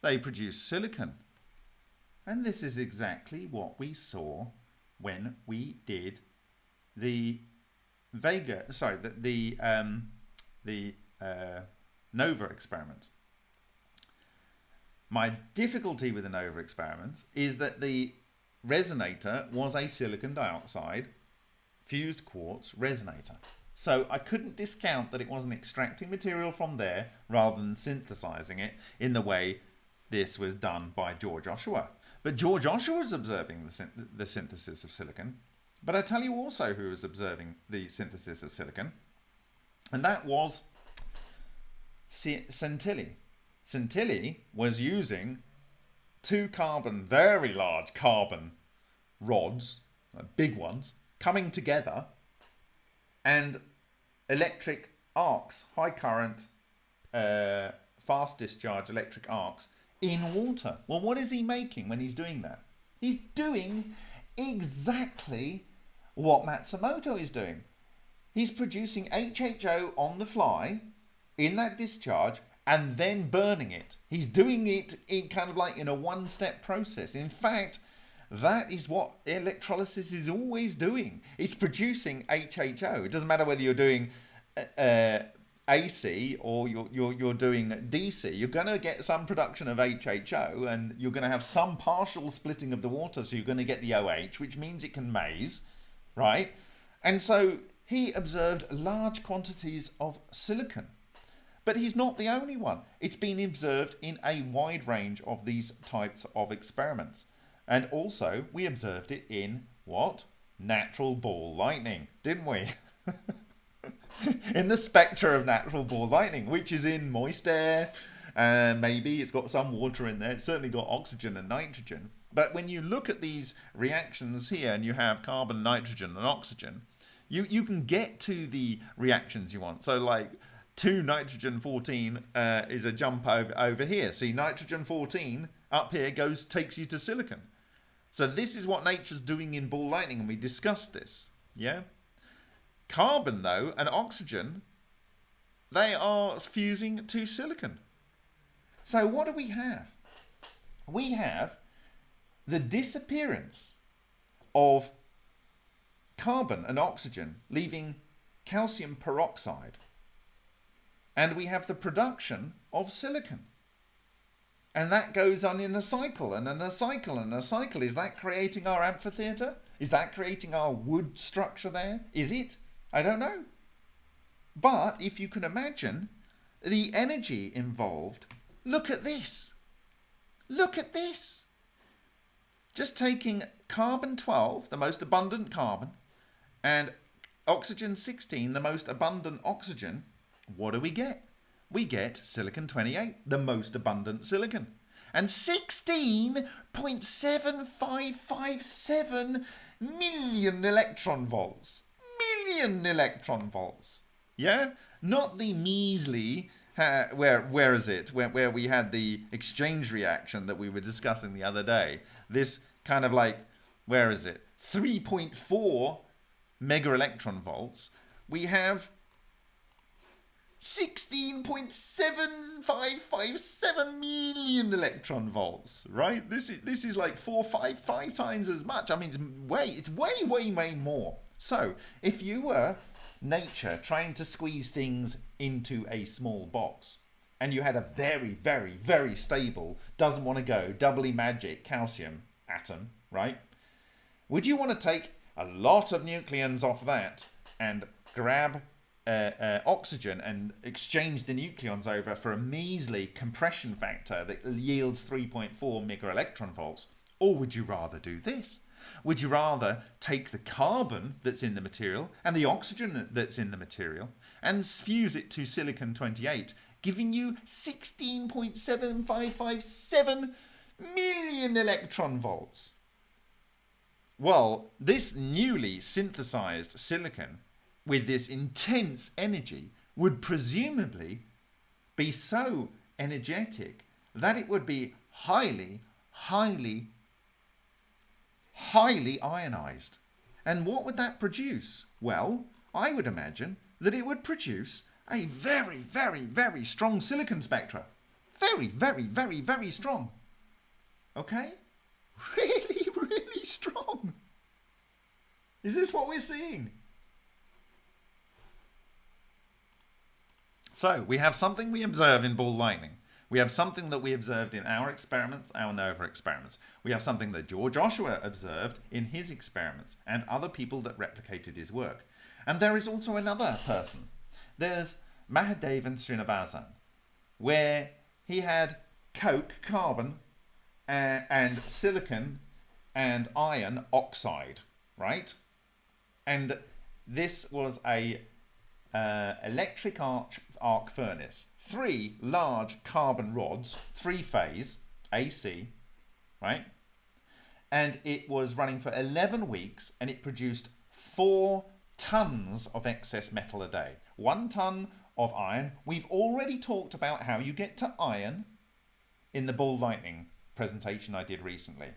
they produce silicon. And this is exactly what we saw when we did the Vega, sorry, the, the, um, the uh, NOVA experiment. My difficulty with the NOVA experiment is that the resonator was a silicon dioxide fused quartz resonator. So I couldn't discount that it wasn't extracting material from there rather than synthesizing it in the way this was done by George Ohsawa. But George Ohsawa was observing the, the synthesis of silicon. But I tell you also who was observing the synthesis of silicon, and that was Santilli. Santilli was using two carbon, very large carbon rods, uh, big ones, coming together and electric arcs, high current, uh, fast discharge electric arcs in water. Well, what is he making when he's doing that? He's doing exactly what Matsumoto is doing. He's producing HHO on the fly in that discharge and then burning it. He's doing it in kind of like in a one step process. In fact, that is what electrolysis is always doing. It's producing HHO. It doesn't matter whether you're doing uh, AC or you're, you're, you're doing DC. You're going to get some production of HHO and you're going to have some partial splitting of the water. So you're going to get the OH, which means it can maze, right? And so he observed large quantities of silicon. But he's not the only one. It's been observed in a wide range of these types of experiments. And also, we observed it in what? Natural ball lightning, didn't we? in the spectra of natural ball lightning, which is in moist air, and uh, maybe it's got some water in there. It's certainly got oxygen and nitrogen. But when you look at these reactions here and you have carbon, nitrogen, and oxygen, you, you can get to the reactions you want. So like 2 nitrogen 14 uh, is a jump over, over here. See, nitrogen 14 up here goes takes you to silicon. So this is what nature's doing in ball lightning, and we discussed this. Yeah. Carbon, though, and oxygen, they are fusing to silicon. So what do we have? We have the disappearance of carbon and oxygen, leaving calcium peroxide. And we have the production of silicon. And that goes on in a cycle and in a cycle and a cycle. Is that creating our amphitheatre? Is that creating our wood structure there? Is it? I don't know. But if you can imagine the energy involved, look at this. Look at this. Just taking carbon 12, the most abundant carbon, and oxygen 16, the most abundant oxygen, what do we get? We get silicon 28, the most abundant silicon. And 16.7557 million electron volts. Million electron volts. Yeah? Not the measly, uh, where, where is it? Where, where we had the exchange reaction that we were discussing the other day. This kind of like, where is it? 3.4 mega electron volts. We have 16.7557 million electron volts, right? This is this is like four, five, five times as much. I mean, it's way, it's way, way, way more. So, if you were nature trying to squeeze things into a small box, and you had a very, very, very stable, doesn't want to go, doubly magic calcium atom, right? Would you want to take a lot of nucleons off that and grab uh, uh, oxygen and exchange the nucleons over for a measly compression factor that yields 3.4 mega electron volts? Or would you rather do this? Would you rather take the carbon that's in the material and the oxygen that's in the material and fuse it to silicon 28, giving you 16.7557 million electron volts? Well, this newly synthesized silicon with this intense energy would presumably be so energetic that it would be highly, highly, highly ionized. And what would that produce? Well, I would imagine that it would produce a very, very, very strong silicon spectra. Very, very, very, very strong. Okay? Really, really strong. Is this what we're seeing? So we have something we observe in ball lightning. We have something that we observed in our experiments, our NOVA experiments. We have something that George Ohsawa observed in his experiments and other people that replicated his work. And there is also another person. There's Mahadevan Srinivasan, where he had coke, carbon, uh, and silicon and iron oxide, right? And this was a uh, electric arc, arc furnace. Three large carbon rods, three phase, AC, right? And it was running for 11 weeks and it produced four tons of excess metal a day. One ton of iron. We've already talked about how you get to iron in the ball Lightning presentation I did recently.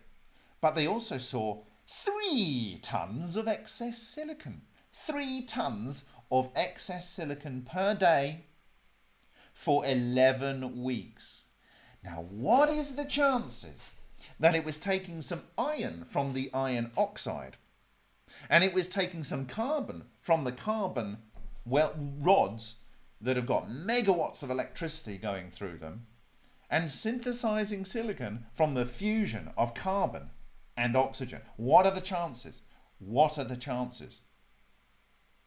But they also saw three tons of excess silicon. Three tons of excess silicon per day for 11 weeks. Now, what is the chances that it was taking some iron from the iron oxide and it was taking some carbon from the carbon well, rods that have got megawatts of electricity going through them and synthesizing silicon from the fusion of carbon and oxygen. What are the chances? What are the chances?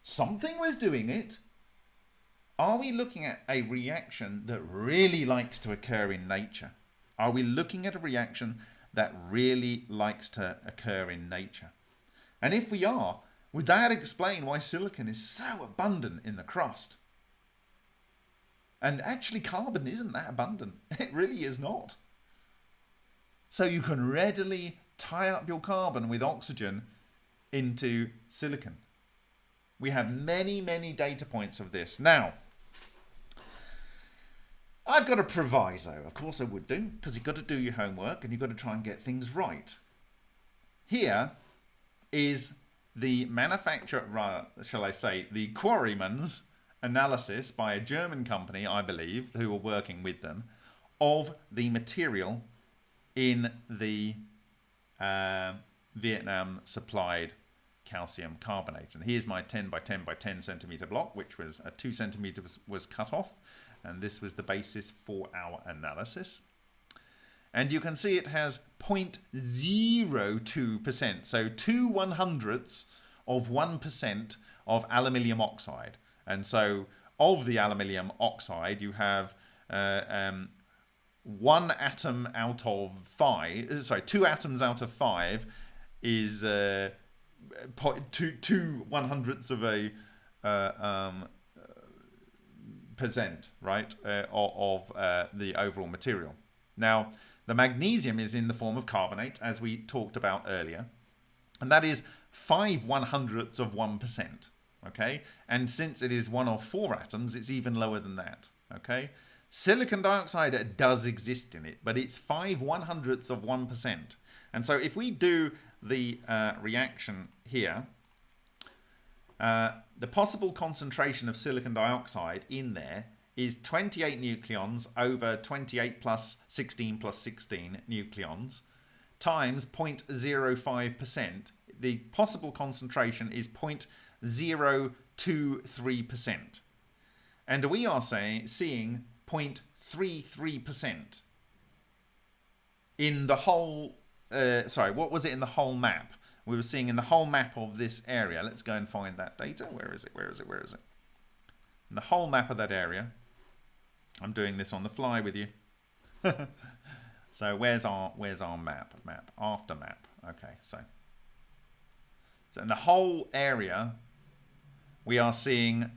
Something was doing it. Are we looking at a reaction that really likes to occur in nature? Are we looking at a reaction that really likes to occur in nature? And if we are, would that explain why silicon is so abundant in the crust? And actually, carbon isn't that abundant. It really is not. So you can readily tie up your carbon with oxygen into silicon. We have many, many data points of this. Now, I've got a proviso. Of course I would do, because you've got to do your homework and you've got to try and get things right. Here is the manufacturer, shall I say, the quarryman's analysis by a German company, I believe, who are working with them, of the material in the uh, Vietnam supplied calcium carbonate. And here's my 10 by 10 by 10 centimeter block, which was a 2 centimeters was, was cut off. And this was the basis for our analysis. And you can see it has 0.02%, so 2 one hundredths of 1% of aluminium oxide. And so of the aluminium oxide, you have uh, um, one atom out of five, uh, sorry, two atoms out of five is uh, two, two one hundredths of a uh, um, percent, right, uh, of uh, the overall material. Now, the magnesium is in the form of carbonate, as we talked about earlier, and that is five one hundredths of one percent. Okay, and since it is one of four atoms, it's even lower than that. Okay, silicon dioxide does exist in it, but it's five one hundredths of one percent. And so if we do the uh, reaction here, uh, the possible concentration of silicon dioxide in there is 28 nucleons over 28 plus 16 plus 16 nucleons times 0.05%. The possible concentration is 0.023%. And we are saying, seeing 0.33% in the whole, uh, sorry, what was it in the whole map? We were seeing in the whole map of this area. Let's go and find that data. Where is it? Where is it? Where is it? The whole map of that area. I'm doing this on the fly with you. so where's our where's our map? Map after map. Okay, so so in the whole area, we are seeing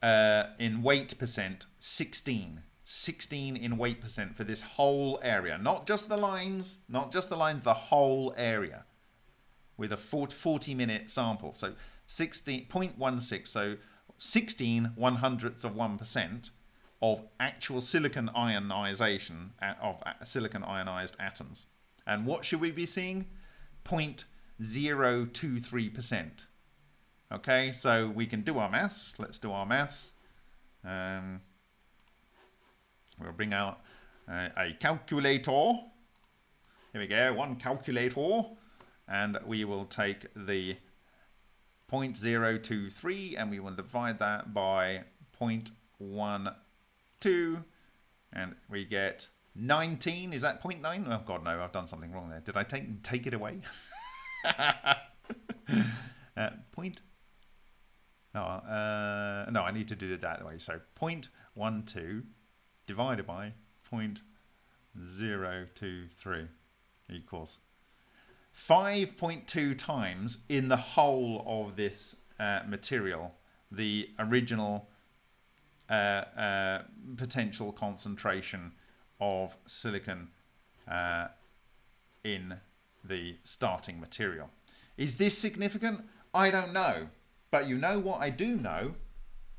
uh, in weight percent 16. 16 in weight percent for this whole area. Not just the lines, not just the lines, the whole area with a 40 minute sample. So 16.16, so 16 one hundredths of 1% of actual silicon ionization of silicon ionized atoms. And what should we be seeing? 0.023%. Okay, so we can do our maths. Let's do our maths. Um, we'll bring out uh, a calculator. Here we go, one calculator. And we will take the 0.023 and we will divide that by 0.12 and we get 19. Is that 0.9? Oh god no, I've done something wrong there. Did I take take it away? uh, point No, uh, no, I need to do it that way. So 0.12 divided by 0.023 equals 5.2 times in the whole of this uh, material the original uh, uh, potential concentration of silicon uh, in the starting material. Is this significant? I don't know. But you know what I do know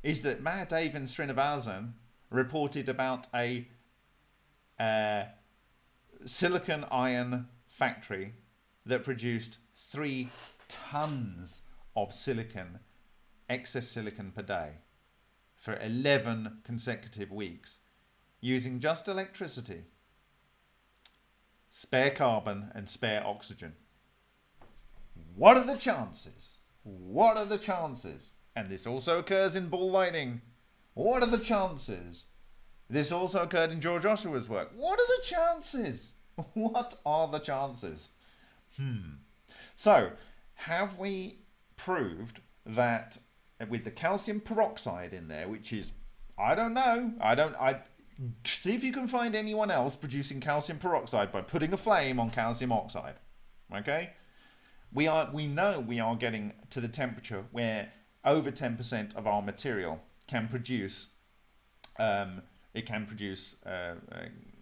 is that Mahadev and Srinivasan reported about a uh, silicon iron factory that produced three tons of silicon, excess silicon per day for 11 consecutive weeks using just electricity, spare carbon and spare oxygen. What are the chances? What are the chances? And this also occurs in ball lightning. What are the chances? This also occurred in George Ohsawa's work. What are the chances? What are the chances? Hmm. So, have we proved that with the calcium peroxide in there, which is, I don't know, I don't, I see if you can find anyone else producing calcium peroxide by putting a flame on calcium oxide. Okay? we are we know we are getting to the temperature where over 10% of our material can produce um, it can produce uh,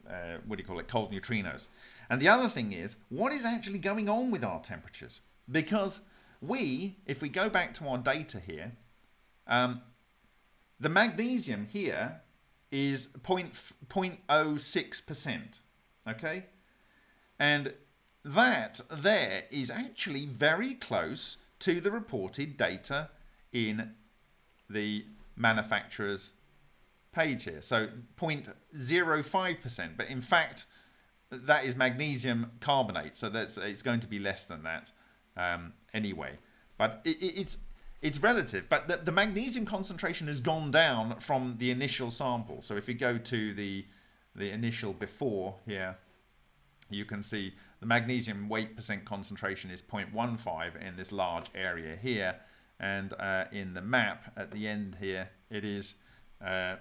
uh, what do you call it cold neutrinos. And the other thing is what is actually going on with our temperatures? Because we if we go back to our data here um, the magnesium here is 0.06 percent okay? And that there is actually very close to the reported data in the manufacturer's page here. So 0.05%, but in fact, that is magnesium carbonate. So that's it's going to be less than that um, anyway. But it, it, it's it's relative. But the, the magnesium concentration has gone down from the initial sample. So if we go to the the initial before here, you can see the magnesium weight percent concentration is 0.15 in this large area here. And uh, in the map at the end here, it is uh,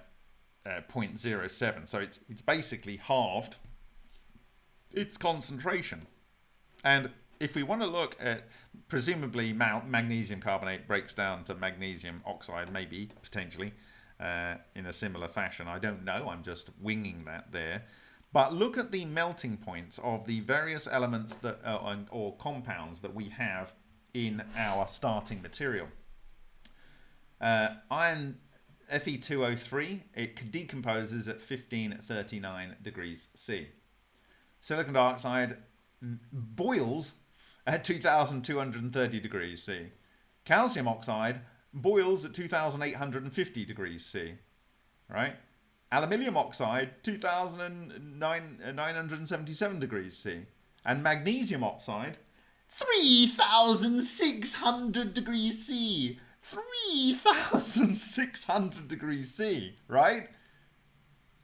uh, 0.07. So it's, it's basically halved its concentration. And if we want to look at, presumably magnesium carbonate breaks down to magnesium oxide, maybe, potentially, uh, in a similar fashion. I don't know, I'm just winging that there. But look at the melting points of the various elements that uh, or compounds that we have in our starting material. Uh, iron Fe2O3, it decomposes at 1539 degrees C. Silicon dioxide boils at 2230 degrees C. Calcium oxide boils at 2850 degrees C. Right? aluminium oxide 2977 uh, degrees C and magnesium oxide 3600 degrees C 3600 degrees C right?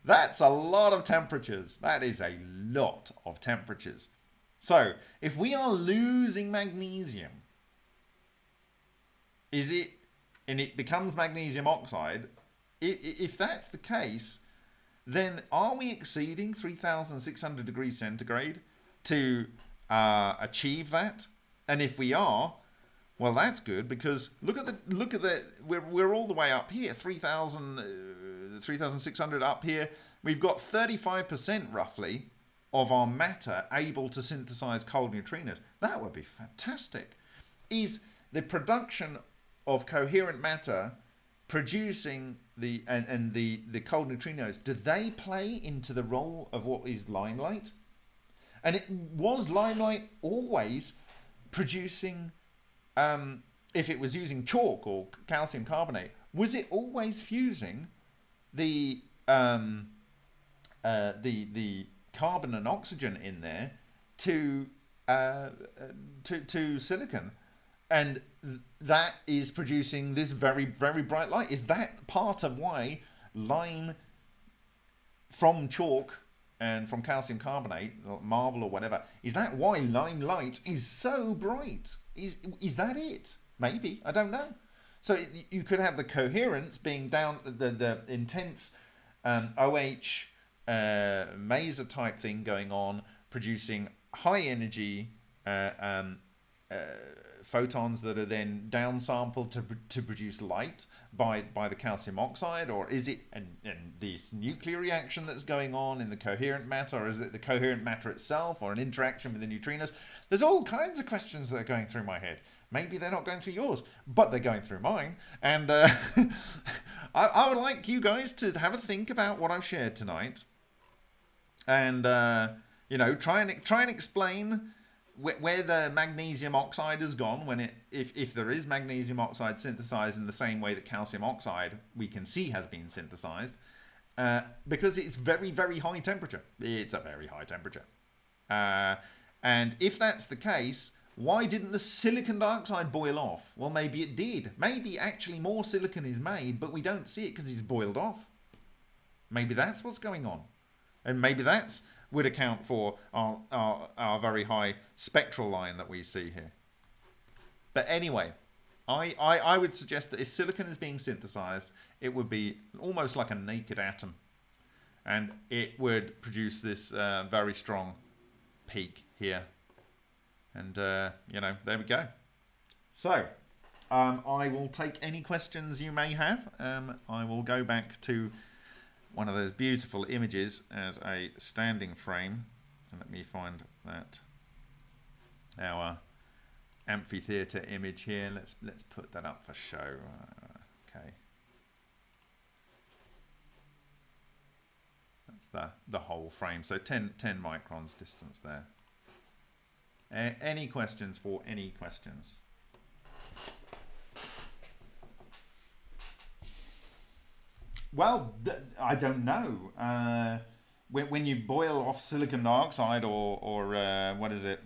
That's a lot of temperatures. That is a lot of temperatures. So if we are losing magnesium is it and it becomes magnesium oxide if that's the case, then are we exceeding 3,600 degrees centigrade to uh, achieve that? And if we are, well, that's good because look at the look at the we're we're all the way up here, 3,000, uh, 3,600 up here. We've got 35% roughly of our matter able to synthesize cold neutrinos. That would be fantastic. Is the production of coherent matter producing the and, and the the cold neutrinos do they play into the role of what is limelight and it was limelight always producing um, if it was using chalk or calcium carbonate was it always fusing the um, uh, the the carbon and oxygen in there to uh, to to silicon? And that is producing this very very bright light. Is that part of why lime from chalk and from calcium carbonate marble or whatever is that why lime light is so bright is is that it? Maybe. I don't know. So you could have the coherence being down the the intense um, OH uh, maser type thing going on, producing high energy uh, um, uh, photons that are then downsampled to, to produce light by, by the calcium oxide? Or is it and, this nuclear reaction that's going on in the coherent matter? Or is it the coherent matter itself or an interaction with the neutrinos? There's all kinds of questions that are going through my head. Maybe they're not going through yours, but they're going through mine. And uh, I, I, would like you guys to have a think about what I've shared tonight. And, uh, you know, try and, try and explain where the magnesium oxide has gone when it if, if there is magnesium oxide synthesized in the same way that calcium oxide we can see has been synthesized uh, because it's very very high temperature. It's a very high temperature. Uh, and if that's the case why didn't the silicon dioxide boil off? Well maybe it did. Maybe actually more silicon is made but we don't see it because it's boiled off. Maybe that's what's going on. And maybe that's would account for our, our, our very high spectral line that we see here. But anyway, I, I, I would suggest that if silicon is being synthesized, it would be almost like a naked atom. And it would produce this uh, very strong peak here. And, uh, you know, there we go. So, um, I will take any questions you may have. Um, I will go back to one of those beautiful images as a standing frame. And let me find that our amphitheater image here. Let's let's put that up for show. Uh, okay. That's the, the whole frame. So 10, 10 microns distance there. A any questions for any questions? Well, I don't know. Uh, when, when you boil off silicon dioxide or, or uh, what is it,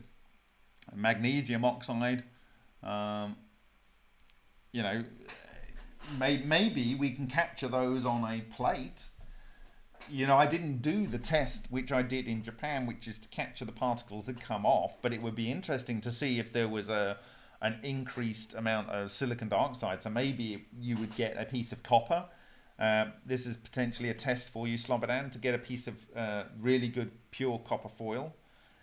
magnesium oxide, um, you know, may, maybe we can capture those on a plate. You know, I didn't do the test which I did in Japan, which is to capture the particles that come off, but it would be interesting to see if there was a an increased amount of silicon dioxide. So maybe you would get a piece of copper uh, this is potentially a test for you, Slobodan, to get a piece of uh, really good pure copper foil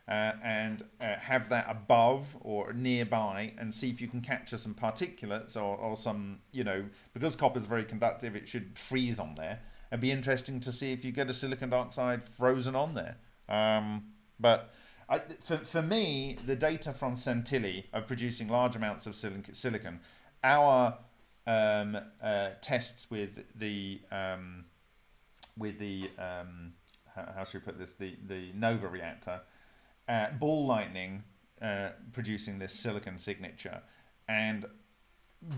uh, and uh, have that above or nearby and see if you can capture some particulates or, or some, you know, because copper is very conductive, it should freeze on there. It'd be interesting to see if you get a silicon dioxide frozen on there. Um, but I, for, for me, the data from Santilli of producing large amounts of silicon, our um, uh, tests with the um, with the um, how, how, should we put this? The the Nova reactor, uh, ball lightning uh, producing this silicon signature, and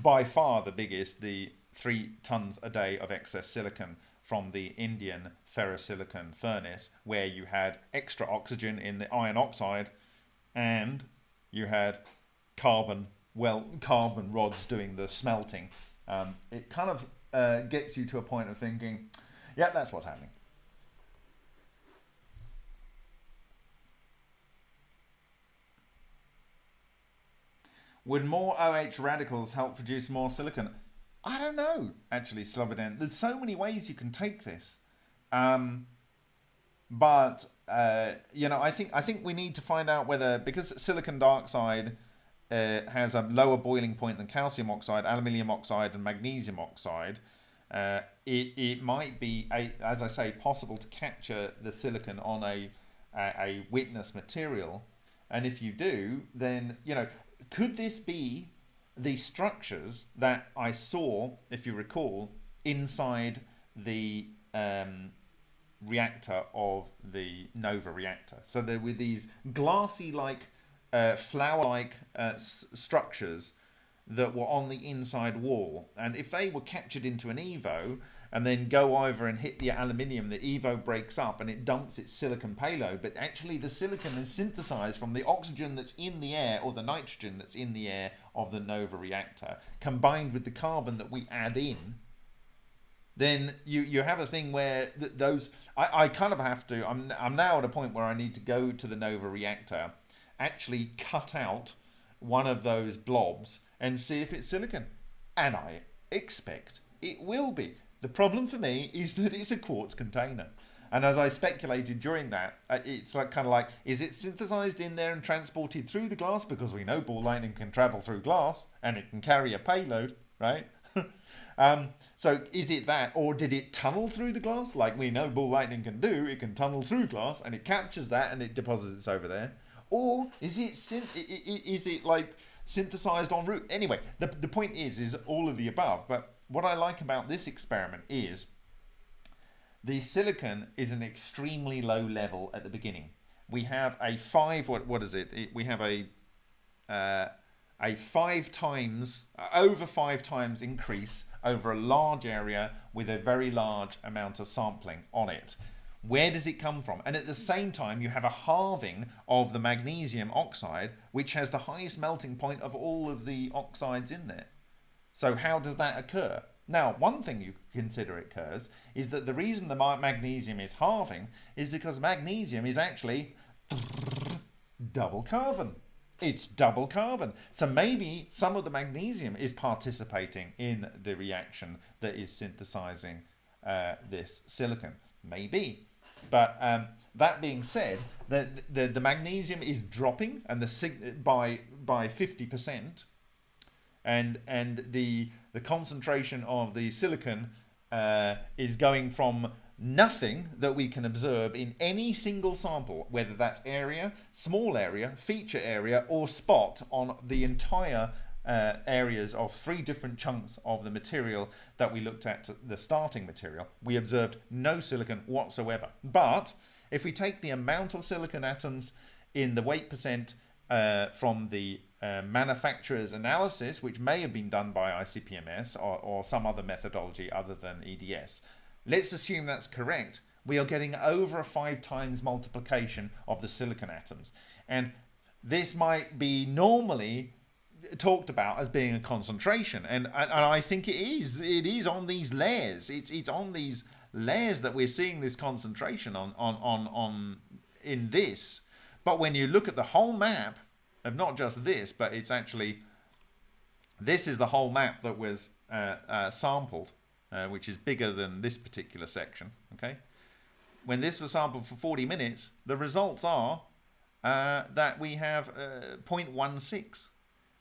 by far the biggest the three tons a day of excess silicon from the Indian ferrosilicon furnace, where you had extra oxygen in the iron oxide, and you had carbon well carbon rods doing the smelting. Um, it kind of uh, gets you to a point of thinking, yeah, that's what's happening. Would more OH radicals help produce more silicon? I don't know, actually, Slobodan. There's so many ways you can take this. Um, but uh, you know, I think I think we need to find out whether because silicon dioxide uh, has a lower boiling point than calcium oxide, aluminium oxide, and magnesium oxide, uh, it, it might be, a, as I say, possible to capture the silicon on a, a, a witness material. And if you do, then, you know, could this be the structures that I saw, if you recall, inside the um, reactor of the Nova reactor? So there were these glassy-like uh, flower-like uh, structures that were on the inside wall. And if they were captured into an EVO and then go over and hit the aluminium, the EVO breaks up and it dumps its silicon payload. But actually the silicon is synthesized from the oxygen that's in the air or the nitrogen that's in the air of the NOVA reactor, combined with the carbon that we add in. Then you, you have a thing where th those... I, I kind of have to... I'm, I'm now at a point where I need to go to the NOVA reactor actually cut out one of those blobs and see if it's silicon. And I expect it will be. The problem for me is that it's a quartz container. And as I speculated during that, uh, it's like kind of like, is it synthesized in there and transported through the glass? Because we know ball lightning can travel through glass and it can carry a payload, right? um, so is it that, or did it tunnel through the glass like we know ball lightning can do? It can tunnel through glass and it captures that and it deposits it over there. Or is it is it like synthesized en route? Anyway, the the point is is all of the above. But what I like about this experiment is the silicon is an extremely low level at the beginning. We have a five. What what is it? it we have a uh, a five times uh, over five times increase over a large area with a very large amount of sampling on it. Where does it come from? And at the same time, you have a halving of the magnesium oxide, which has the highest melting point of all of the oxides in there. So how does that occur? Now, one thing you consider occurs is that the reason the magnesium is halving is because magnesium is actually double carbon. It's double carbon. So maybe some of the magnesium is participating in the reaction that is synthesizing uh, this silicon. Maybe. But um, that being said, the, the, the magnesium is dropping and the by by 50% and and the the concentration of the silicon uh, is going from nothing that we can observe in any single sample, whether that's area, small area, feature area, or spot on the entire uh, areas of three different chunks of the material that we looked at, the starting material, we observed no silicon whatsoever. But if we take the amount of silicon atoms in the weight percent uh, from the uh, manufacturer's analysis, which may have been done by ICP-MS or, or some other methodology other than EDS, Let's assume that's correct. We are getting over a five times multiplication of the silicon atoms. And this might be normally talked about as being a concentration. And, and, I think it is. It is on these layers. It's, it's on these layers that we're seeing this concentration on, on, on, on in this. But when you look at the whole map of not just this, but it's actually, this is the whole map that was uh, uh, sampled uh, which is bigger than this particular section. Okay, When this was sampled for 40 minutes, the results are uh, that we have uh, 0.16,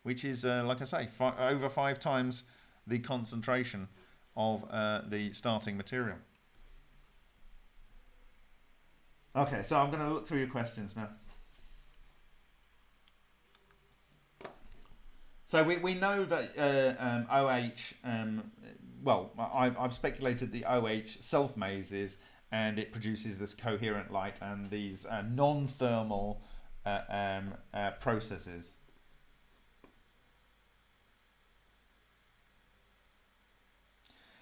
which is, uh, like I say, over five times the concentration of uh, the starting material. Okay, so I'm going to look through your questions now. So we, we know that uh, um, OH um, well, I, have speculated the OH self-mazes and it produces this coherent light and these uh, non-thermal uh, um, uh, processes.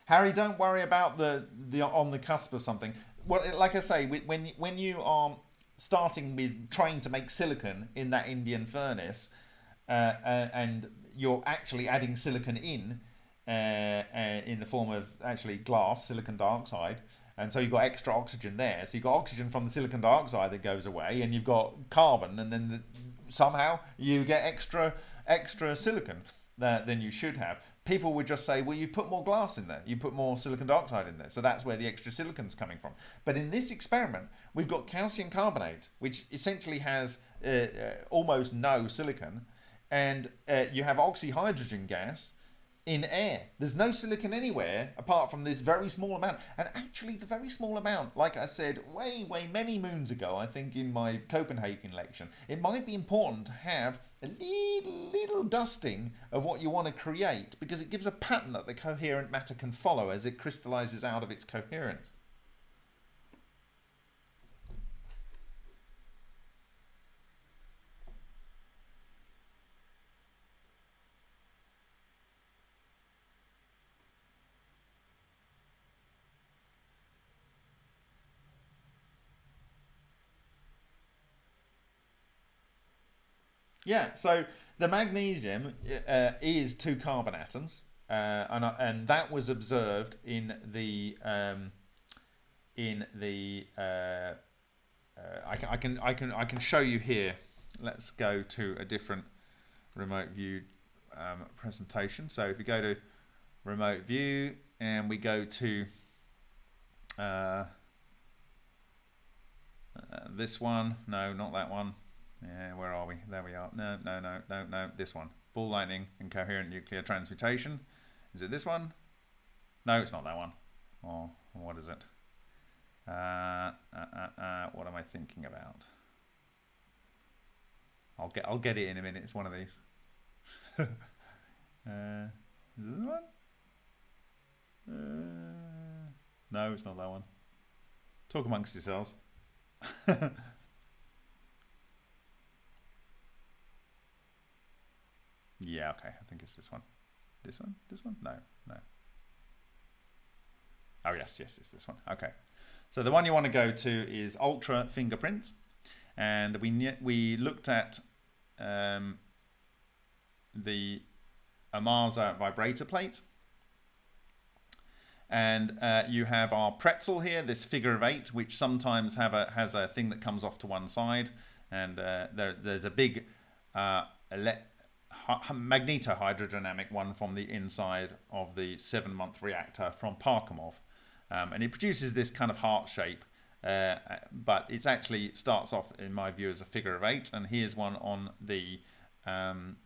Harry, don't worry about the the on the cusp of something. What, like I say, when when you are starting with trying to make silicon in that Indian furnace, uh, uh, and you're actually adding silicon in, uh, uh, in the form of actually glass, silicon dioxide. And so you've got extra oxygen there. So you've got oxygen from the silicon dioxide that goes away, and you've got carbon, and then the, somehow you get extra extra silicon that, than you should have. People would just say, well, you put more glass in there, you put more silicon dioxide in there. So that's where the extra silicon's coming from. But in this experiment, we've got calcium carbonate, which essentially has uh, uh, almost no silicon, and uh, you have oxyhydrogen gas, in air. There's no silicon anywhere apart from this very small amount. And actually, the very small amount, like I said way, way many moons ago, I think in my Copenhagen lecture, it might be important to have a little, little dusting of what you want to create because it gives a pattern that the coherent matter can follow as it crystallizes out of its coherence. Yeah, so the magnesium uh, is two carbon atoms, uh, and uh, and that was observed in the um, in the uh, uh, I can I can I can I can show you here. Let's go to a different remote view um, presentation. So if you go to remote view and we go to this one. No, not that one. Yeah, where are we? There we are. No, no, no, no, no. This one. Ball lightning and coherent nuclear transmutation. Is it this one? No, it's not that one. Oh, what is it? Uh, uh, uh, uh, what am I thinking about? I'll get I'll get it in a minute. It's one of these. uh, is this one? Uh, no, it's not that one. Talk amongst yourselves. yeah, okay. I think it's this one. This one? This one? No, no. Oh, yes, yes, it's this one. Okay. So the one you want to go to is Ultra Fingerprints. And we, we looked at um, the Ohmasa vibrator plate. And uh, you have our pretzel here, this figure of eight, which sometimes have a, has a thing that comes off to one side. And uh, there, there's a big uh, magnetohydrodynamic one from the inside of the seven-month reactor from Parkhomov. Um, and it produces this kind of heart shape. Uh, but it actually starts off, in my view, as a figure of eight. And here's one on the um,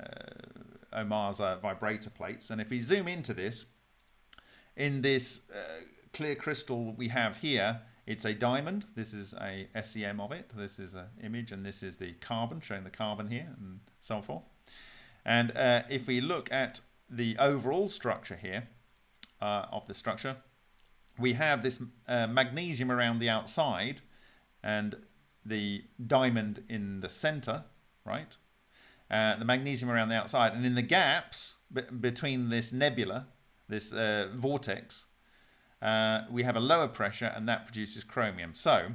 uh, Ohmasa vibrator plates. And if we zoom into this, in this uh, clear crystal we have here, it's a diamond. This is a SEM of it. This is an image, and this is the carbon, showing the carbon here, and so forth. And uh, if we look at the overall structure here uh, of the structure, we have this uh, magnesium around the outside and the diamond in the center, right? Uh, the magnesium around the outside. And in the gaps between this nebula, this uh, vortex, uh, we have a lower pressure and that produces chromium. So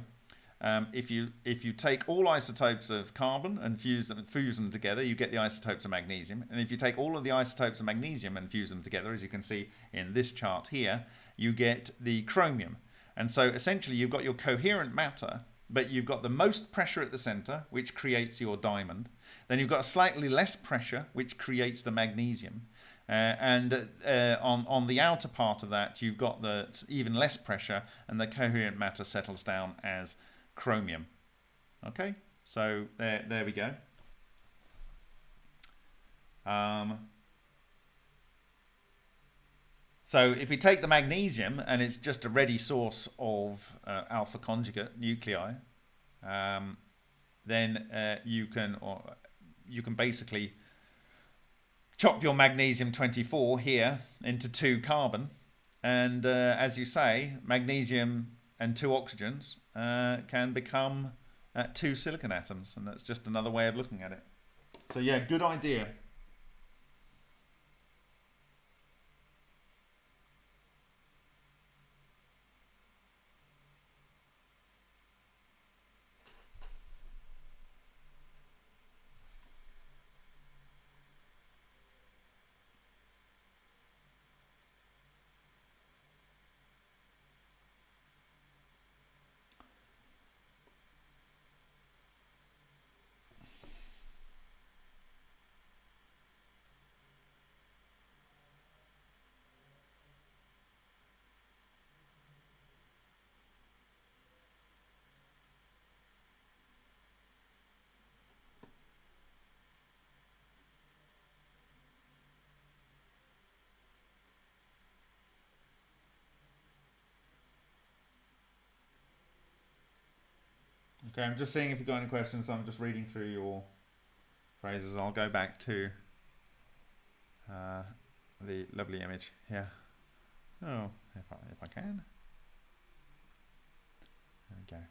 um, if you if you take all isotopes of carbon and fuse them fuse them together, you get the isotopes of magnesium. And if you take all of the isotopes of magnesium and fuse them together, as you can see in this chart here, you get the chromium. And so essentially you've got your coherent matter, but you've got the most pressure at the center, which creates your diamond. Then you've got a slightly less pressure, which creates the magnesium. Uh, and uh, on, on the outer part of that, you've got the even less pressure, and the coherent matter settles down as chromium. Okay, so there, there we go. Um, so if we take the magnesium and it's just a ready source of uh, alpha conjugate nuclei, um, then uh, you can or you can basically chop your magnesium 24 here into two carbon and uh, as you say magnesium and two oxygens uh, can become uh, two silicon atoms and that's just another way of looking at it. So yeah good idea Okay, I'm just seeing if you've got any questions. I'm just reading through your phrases. I'll go back to uh, the lovely image here. Oh, if I, if I can. There we go.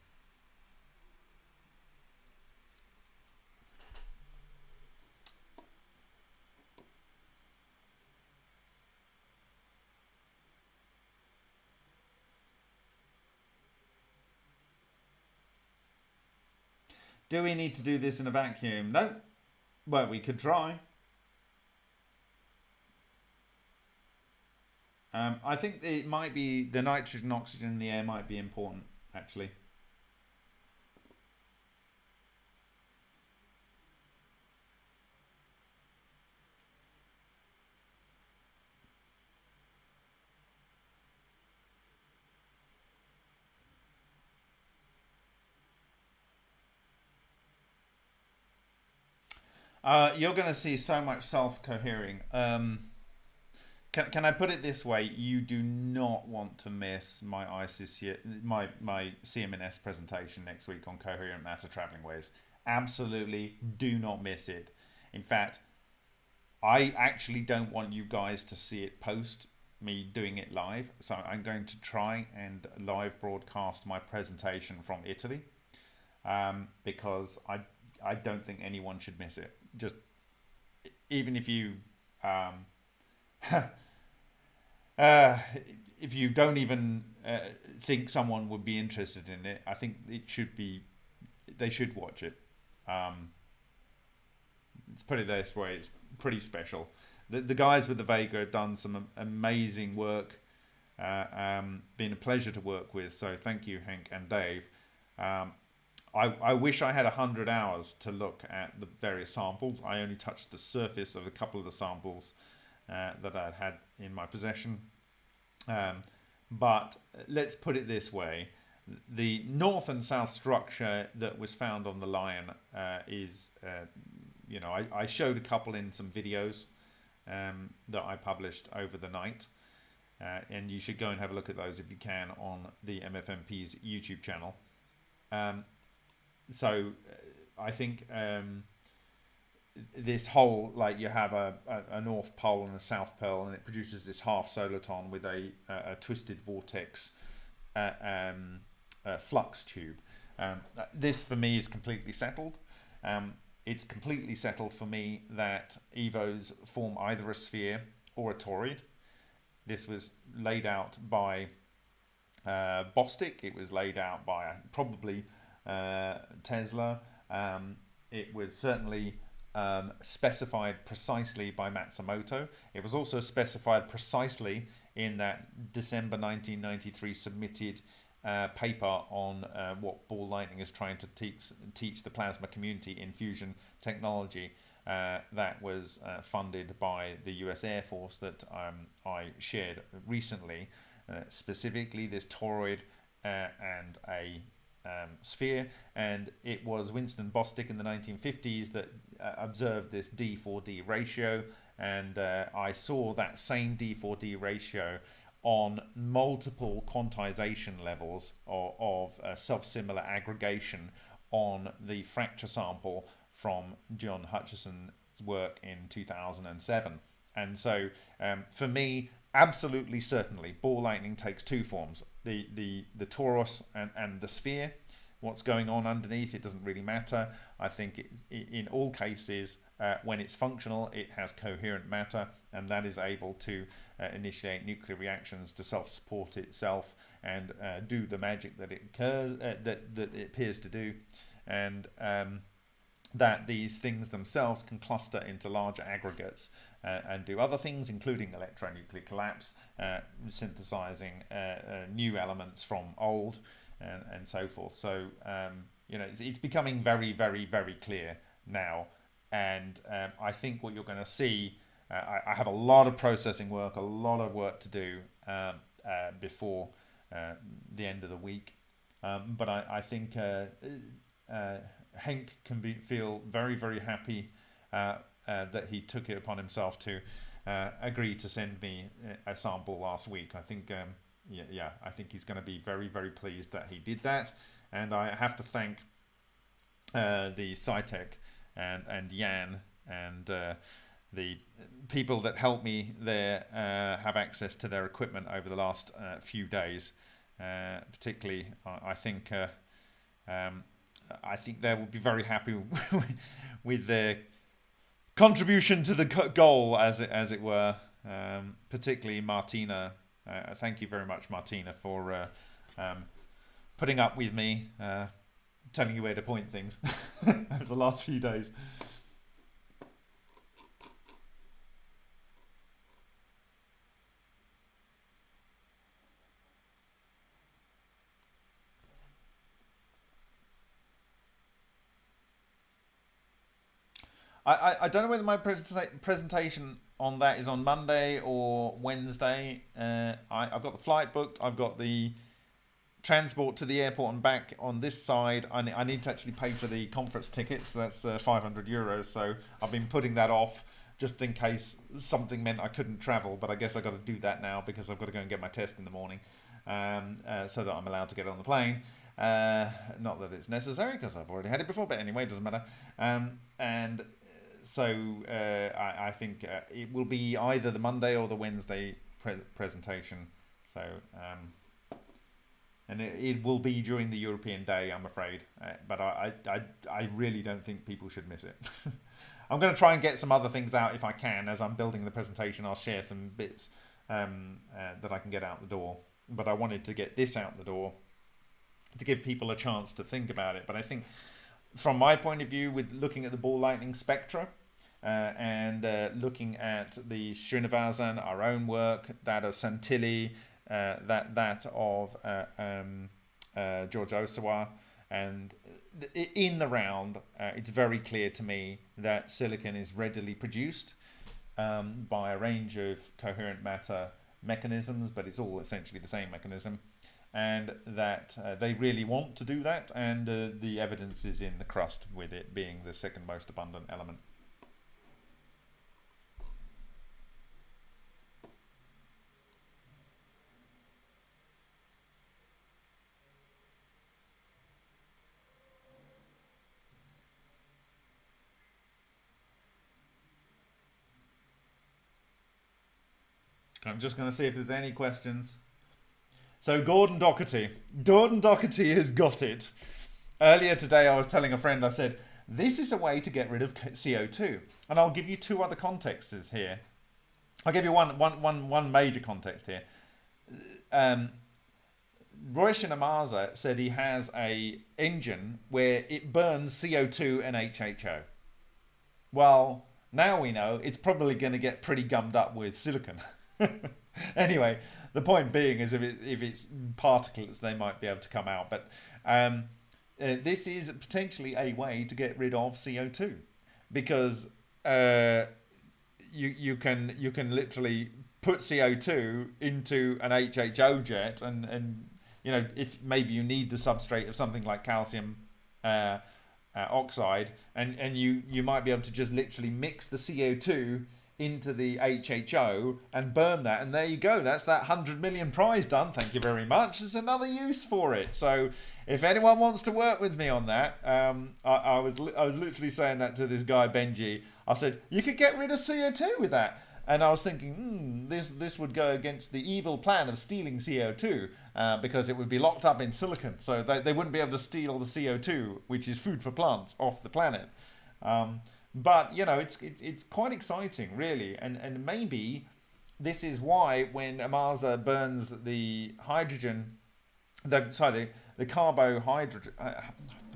Do we need to do this in a vacuum? No. Well, we could try. Um, I think it might be the nitrogen, oxygen in the air might be important, actually. Uh, you're going to see so much self-cohering. Um, can, can I put it this way? You do not want to miss my ISIS my my CMNS presentation next week on coherent matter traveling waves. Absolutely, do not miss it. In fact, I actually don't want you guys to see it post me doing it live. So I'm going to try and live broadcast my presentation from Italy um, because I I don't think anyone should miss it. Just even if you um, uh, if you don't even uh, think someone would be interested in it, I think it should be they should watch it. Um, let's put it this way: it's pretty special. The the guys with the Vega have done some amazing work. Uh, um, been a pleasure to work with. So thank you, Hank and Dave. Um, I, I wish I had 100 hours to look at the various samples. I only touched the surface of a couple of the samples uh, that I'd had in my possession. Um, but let's put it this way. The north and south structure that was found on the Lion uh, is, uh, you know, I, I, showed a couple in some videos um, that I published over the night. Uh, and you should go and have a look at those if you can on the MFMP's YouTube channel. Um, so uh, I think um, this whole like you have a, a, a, north pole and a south pole and it produces this half soliton with a, a, a twisted vortex uh, um, flux tube. Um, this for me is completely settled. Um, it's completely settled for me that EVOs form either a sphere or a toroid. This was laid out by uh, Bostick. It was laid out by probably uh, Tesla. Um, it was certainly um, specified precisely by Matsumoto. It was also specified precisely in that December 1993 submitted uh, paper on uh, what ball lightning is trying to teach, teach the plasma community in fusion technology. Uh, that was uh, funded by the US Air Force that um, I shared recently, uh, specifically this toroid uh, and a um, sphere, and it was Winston Bostick in the 1950s that uh, observed this D4D ratio, and uh, I saw that same D4D ratio on multiple quantization levels of, of uh, self-similar aggregation on the fracture sample from John Hutchison's work in 2007. And so um, for me, absolutely certainly, ball lightning takes two forms the the the torus and and the sphere what's going on underneath it doesn't really matter. I think in all cases uh, when it's functional it has coherent matter and that is able to uh, initiate nuclear reactions to self-support itself and uh, do the magic that it occurs uh, that that it appears to do. And um, that these things themselves can cluster into larger aggregates uh, and do other things, including electronuclear collapse, uh, synthesizing uh, uh, new elements from old, and, and so forth. So, um, you know, it's, it's, becoming very, very, very clear now. And um, I think what you're going to see, uh, I, I, have a lot of processing work, a lot of work to do um, uh, before the end of the week. Um, but I, I think Henk can be, feel very, very happy that he took it upon himself to uh, agree to send me a sample last week. I think, um, yeah, yeah, I think he's going to be very, very pleased that he did that. And I have to thank uh, the SciTech and, and Jan and uh, the people that helped me there uh, have access to their equipment over the last uh, few days. Uh, particularly, I, I think uh, um, I think they will be very happy with their contribution to the goal, as it as it were. Um, particularly Martina. Uh, thank you very much, Martina, for uh, um, putting up with me, uh, telling you where to point things over the last few days. I, I, don't know whether my presentation on that is on Monday or Wednesday. Uh, I, have got the flight booked. I've got the transport to the airport and back on this side, I, I need to actually pay for the conference tickets. That's uh, 500 euros. So I've been putting that off just in case something meant I couldn't travel. But I guess I've got to do that now because I've got to go and get my test in the morning um, uh, so that I'm allowed to get on the plane. Uh, not that it's necessary because I've already had it before, but anyway, it doesn't matter. Um, and so uh, I, I, think uh, it will be either the Monday or the Wednesday pre- presentation. So, um, and it, it, will be during the European Day, I'm afraid. Uh, but I, I, I really don't think people should miss it. I'm going to try and get some other things out if I can. As I'm building the presentation, I'll share some bits um, uh, that I can get out the door. But I wanted to get this out the door to give people a chance to think about it. But I think, from my point of view, with looking at the ball lightning spectra uh, and uh, looking at the Srinivasan, our own work, that of Santilli, uh, that that of uh, um, uh, George Ohsawa, and in the round, uh, it's very clear to me that silicon is readily produced um, by a range of coherent matter mechanisms, but it's all essentially the same mechanism and that uh, they really want to do that, and uh, the evidence is in the crust, with it being the second most abundant element. I'm just going to see if there's any questions. So Gordon Docherty, Gordon Docherty has got it. Earlier today, I was telling a friend, I said, this is a way to get rid of CO2. And I'll give you two other contexts here. I'll give you one, one, one, one major context here. Um, Roshan Amaza said he has a engine where it burns CO2 and HHO. Well, now we know it's probably going to get pretty gummed up with silicon. anyway, the point being is if, it, if it's particles, they might be able to come out. But um, uh, this is potentially a way to get rid of CO2 because uh, you you can you can literally put CO2 into an HHO jet and and you know if maybe you need the substrate of something like calcium uh, uh, oxide and and you you might be able to just literally mix the CO2 into the HHO and burn that, and there you go. That's that hundred million prize done. Thank you very much. There's another use for it. So if anyone wants to work with me on that, um, I, I, was I was literally saying that to this guy Benji. I said you could get rid of CO2 with that. And I was thinking, hmm, this this would go against the evil plan of stealing CO2 uh, because it would be locked up in silicon, so they, they wouldn't be able to steal the CO2, which is food for plants, off the planet. Um, but you know, it's it's, it's quite exciting, really, and and maybe this is why when Amaza burns the hydrogen, the sorry the the carbohydro uh,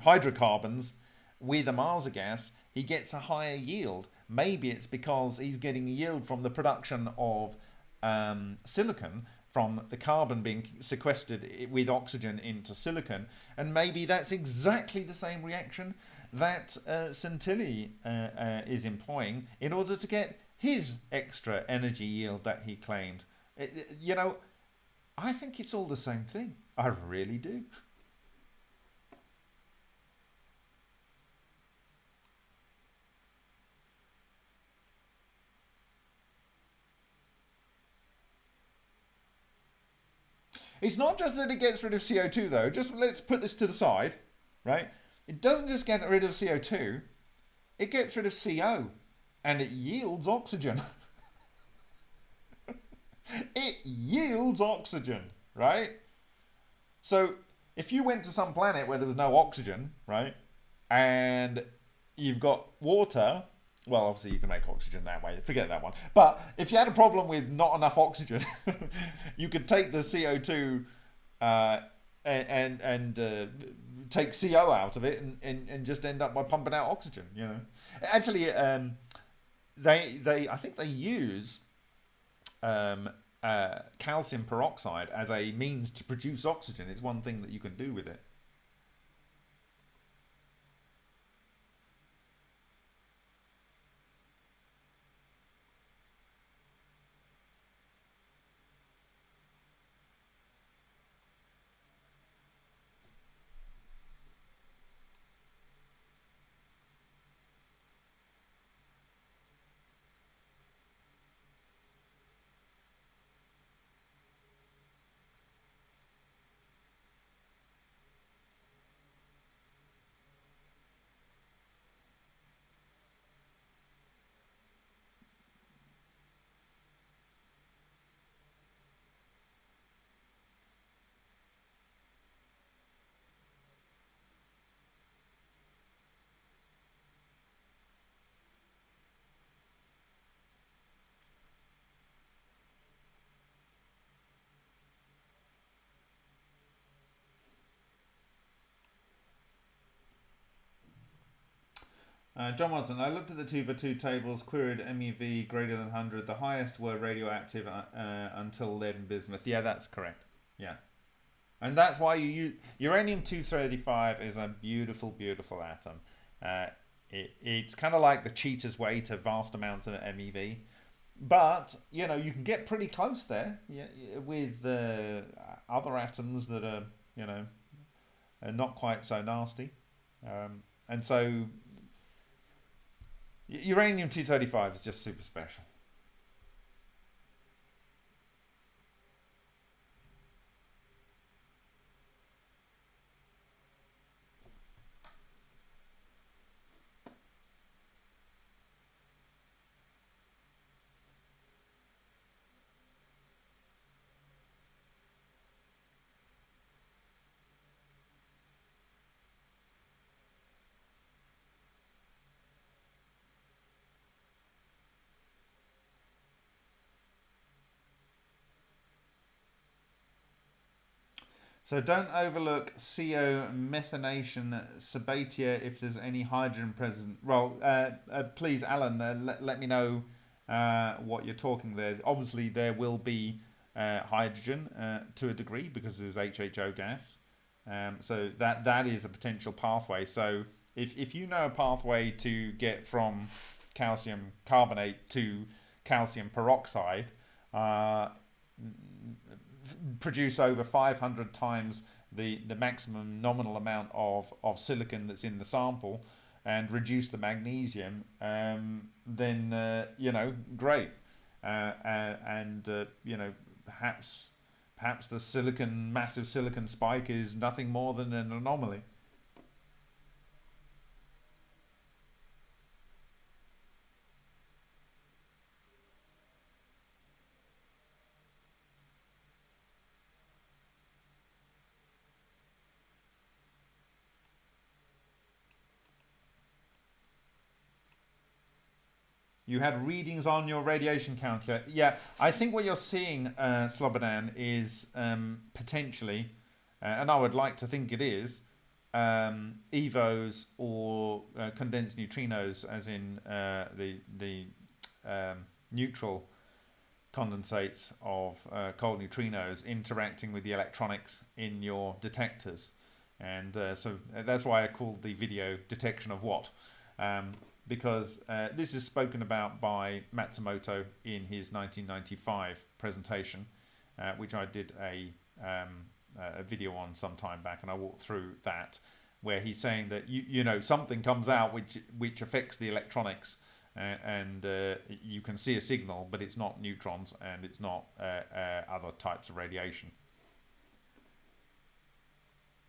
hydrocarbons with Amaza gas, he gets a higher yield. Maybe it's because he's getting yield from the production of um, silicon from the carbon being sequestered with oxygen into silicon, and maybe that's exactly the same reaction that uh, Santilli uh, uh, is employing in order to get his extra energy yield that he claimed. It, uh, uh, you know, I think it's all the same thing. I really do. It's not just that it gets rid of CO2 though. Just let's put this to the side, right? It doesn't just get rid of CO2, it gets rid of CO and it yields oxygen. it yields oxygen, right? So if you went to some planet where there was no oxygen, right, and you've got water, well, obviously you can make oxygen that way. Forget that one. But if you had a problem with not enough oxygen, you could take the CO2 uh, and and, uh, take CO out of it and, and, and just end up by pumping out oxygen. You know, actually, um, they they I think they use um, uh, calcium peroxide as a means to produce oxygen. It's one thing that you can do with it. Uh, John Watson, I looked at the 2 by 2 tables, queried MEV greater than 100. The highest were radioactive uh, uh, until lead and bismuth. Yeah, that's correct. Yeah. And that's why you use uranium 235 is a beautiful, beautiful atom. Uh, it, it's kind of like the cheater's way to vast amounts of MEV. But, you know, you can get pretty close there yeah, with uh, other atoms that are, you know, not quite so nasty. Um, and so uranium 235 is just super special. So don't overlook CO methanation Sabatier if there's any hydrogen present. Well, uh, uh, please, Alan, uh, let, let me know uh, what you're talking there. Obviously, there will be uh, hydrogen uh, to a degree because there's HHO gas. Um, so that that is a potential pathway. So if, if you know a pathway to get from calcium carbonate to calcium peroxide, produce over 500 times the, the maximum nominal amount of, of silicon that's in the sample and reduce the magnesium, um, then, uh, you know, great. Uh, uh, and, uh, you know, perhaps, perhaps the silicon, massive silicon spike is nothing more than an anomaly. You had readings on your radiation calculator. Yeah, I think what you're seeing, uh, Slobodan, is um, potentially, uh, and I would like to think it is, um, EVOs or uh, condensed neutrinos, as in uh, the the um, neutral condensates of uh, cold neutrinos interacting with the electronics in your detectors. And uh, so that's why I called the video detection of what. Um, because uh, this is spoken about by Matsumoto in his 1995 presentation, uh, which I did a, um, a video on some time back, and I walked through that, where he's saying that you you know something comes out which which affects the electronics, uh, and uh, you can see a signal, but it's not neutrons and it's not uh, uh, other types of radiation.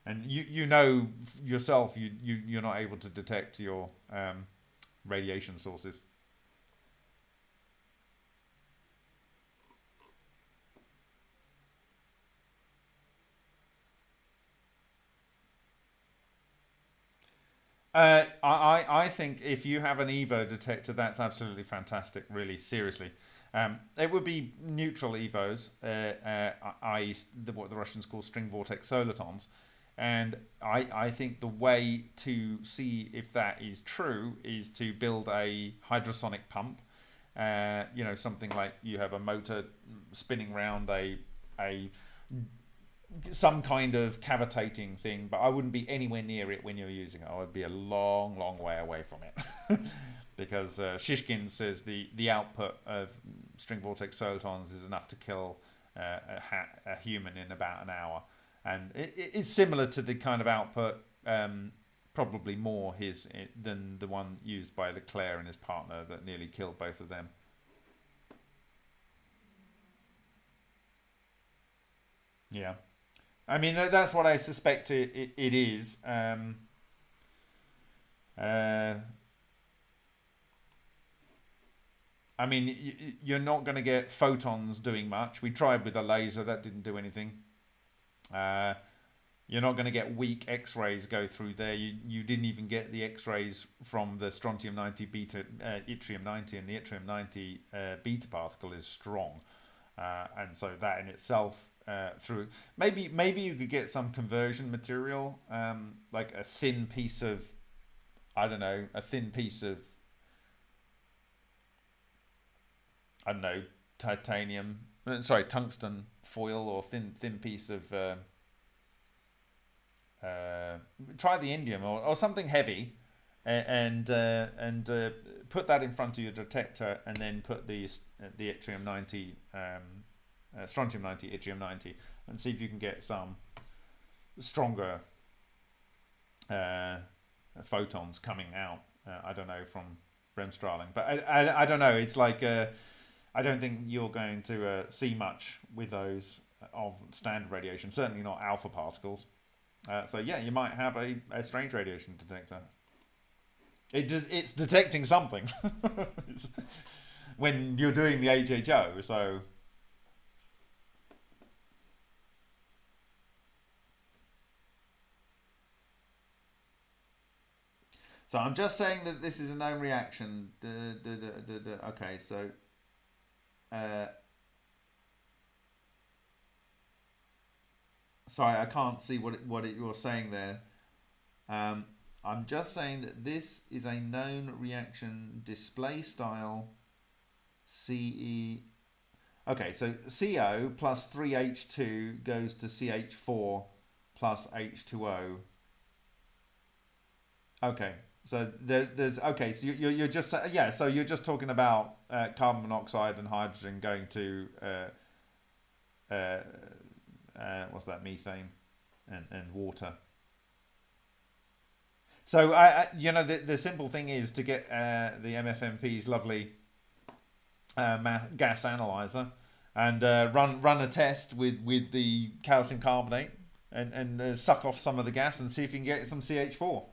And you you know yourself you you you're not able to detect your um, radiation sources. Uh, I, I think if you have an EVO detector, that's absolutely fantastic, really, seriously. Um, it would be neutral EVOs, uh, uh, i.e. What the Russians call string vortex solitons. And I, I think the way to see if that is true is to build a hydrosonic pump. Uh, you know, something like you have a motor spinning around a a some kind of cavitating thing, but I wouldn't be anywhere near it when you're using it. I would be a long, long way away from it. because uh, Shishkin says the, the output of string vortex solitons is enough to kill uh, a, a, human in about an hour and it, it's similar to the kind of output, um, probably more his than the one used by LeClair and his partner that nearly killed both of them. Yeah, I mean that's what I suspect it, it, it is. Um, uh, I mean, you're not going to get photons doing much. We tried with a laser, that didn't do anything. Uh, you're not going to get weak X-rays go through there. You you didn't even get the X-rays from the strontium 90 beta uh, yttrium 90, and the yttrium 90 uh, beta particle is strong, uh, and so that in itself uh, through maybe maybe you could get some conversion material, um, like a thin piece of I don't know, a thin piece of, I don't know, titanium, uh, sorry, tungsten foil or thin thin piece of. Uh, uh, try the indium or, or something heavy, and uh, and uh, put that in front of your detector, and then put the the yttrium ninety, um, uh, strontium ninety, yttrium ninety, and see if you can get some stronger uh, photons coming out. Uh, I don't know from bremsstrahlung, but I, I, I don't know. It's like uh, I don't think you're going to uh, see much with those of standard radiation. Certainly not alpha particles. Uh, so yeah, you might have a, a strange radiation detector. It does. It's detecting something when you're doing the HHO. So So I'm just saying that this is a known reaction. The, the, the, okay, so uh, sorry, I can't see what it, what it, you're saying there. Um, I'm just saying that this is a known reaction display style CE. Okay, so CO plus 3H2 goes to CH4 plus H2O. Okay, so there, there's okay. So you, you're just yeah. So you're just talking about uh, carbon monoxide and hydrogen going to uh, uh, uh, what's that methane and and water. So I, I you know the the simple thing is to get uh, the MFMP's lovely uh, gas analyzer and uh, run run a test with with the calcium carbonate and and uh, suck off some of the gas and see if you can get some CH4.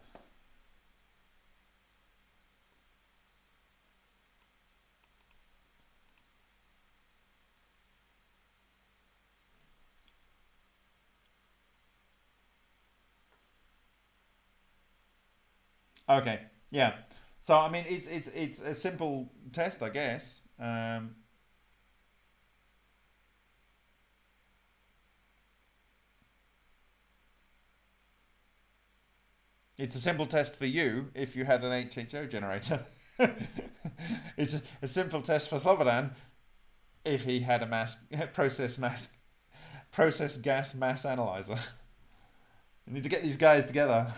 Okay. Yeah. So I mean, it's it's it's a simple test, I guess. Um, it's a simple test for you if you had an HHO generator. it's a, simple test for Slobodan if he had a mass process mass process gas mass analyzer. you need to get these guys together.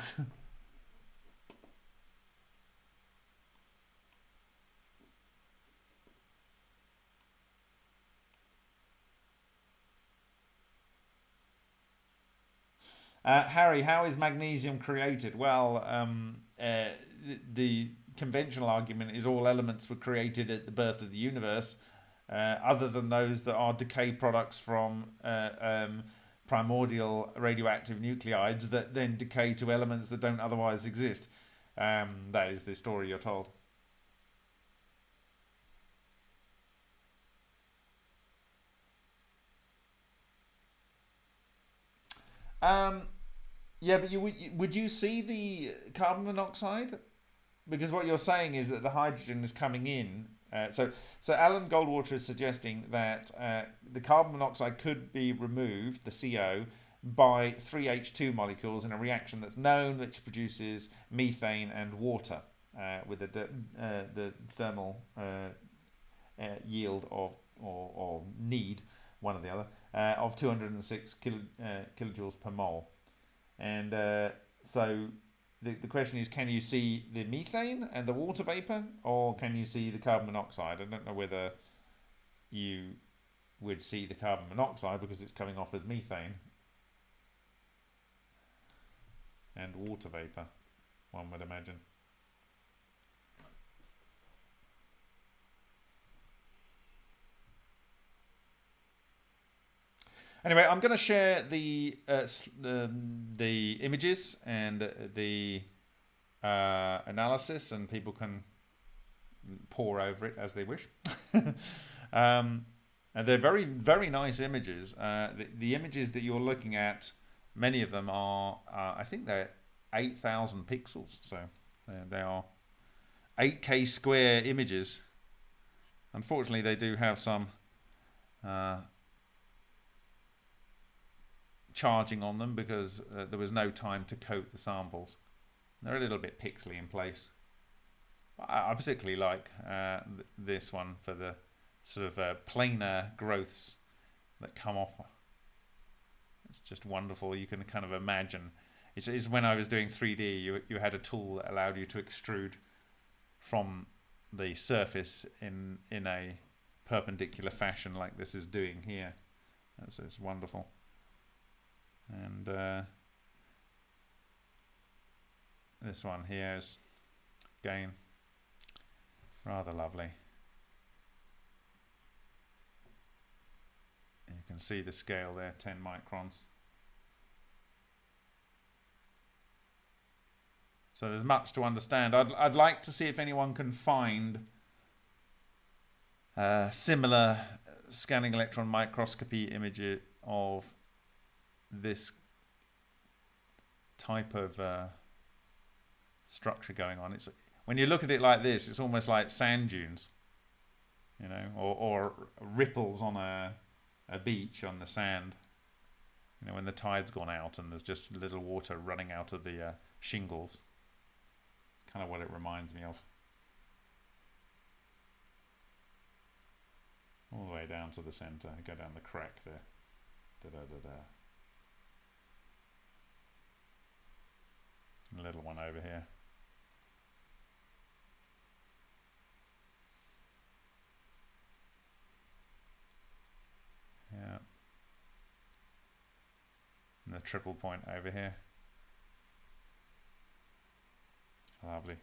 Uh, Harry, how is magnesium created? Well, um, uh, the, the, conventional argument is all elements were created at the birth of the universe, uh, other than those that are decay products from uh, um, primordial radioactive nuclides that then decay to elements that don't otherwise exist. Um, that is the story you're told. Um, yeah, but you would would you see the carbon monoxide? Because what you're saying is that the hydrogen is coming in. Uh, so so Alan Goldwater is suggesting that uh, the carbon monoxide could be removed, the CO, by 3H2 molecules in a reaction that's known, which produces methane and water uh, with the uh, the thermal uh, uh, yield of or, or need one or the other of 206 kilo, kilojoules per mole. And uh, so the, the question is, can you see the methane and the water vapor, or can you see the carbon monoxide? I don't know whether you would see the carbon monoxide because it's coming off as methane and water vapor, one would imagine. Anyway, I'm going to share the uh, um, the images and the uh, analysis, and people can pore over it as they wish. um, and they're very, very nice images. Uh, the, the, images that you're looking at, many of them are, uh, I think they're 8,000 pixels. So uh, they are 8K square images. Unfortunately, they do have some uh, charging on them because uh, there was no time to coat the samples. They're a little bit pixely in place. I, I particularly like uh, th this one for the sort of uh, planar growths that come off. It's just wonderful. You can kind of imagine. It's, it's when I was doing 3D, you, you had a tool that allowed you to extrude from the surface in in a perpendicular fashion like this is doing here. That's it's wonderful. And uh, this one here is again rather lovely. You can see the scale there, 10 microns. So there's much to understand. I'd, I'd like to see if anyone can find uh, similar scanning electron microscopy image of this type of uh, structure going on. It's when you look at it like this, it's almost like sand dunes, you know, or, or ripples on a a beach on the sand. You know, when the tide's gone out and there's just little water running out of the uh, shingles. It's kind of what it reminds me of. All the way down to the centre, go down the crack there. Da da da da. Little one over here. Yeah. And the triple point over here. Lovely.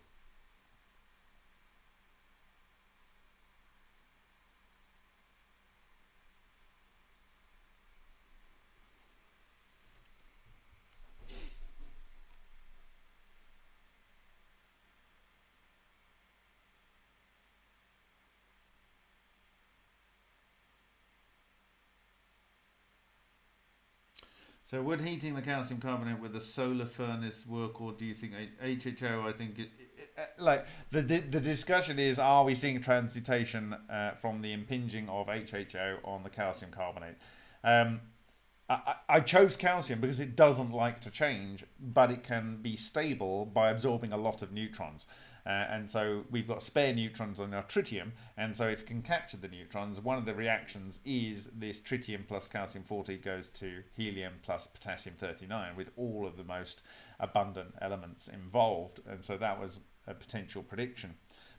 So would heating the calcium carbonate with a solar furnace work, or do you think HHO? I think it, it, uh, like the, the the discussion is: Are we seeing transmutation uh, from the impinging of HHO on the calcium carbonate? Um, I, I chose calcium because it doesn't like to change, but it can be stable by absorbing a lot of neutrons. Uh, and so we've got spare neutrons on our tritium, and so if you can capture the neutrons, one of the reactions is this tritium plus calcium 40 goes to helium plus potassium 39 with all of the most abundant elements involved. And so that was a potential prediction.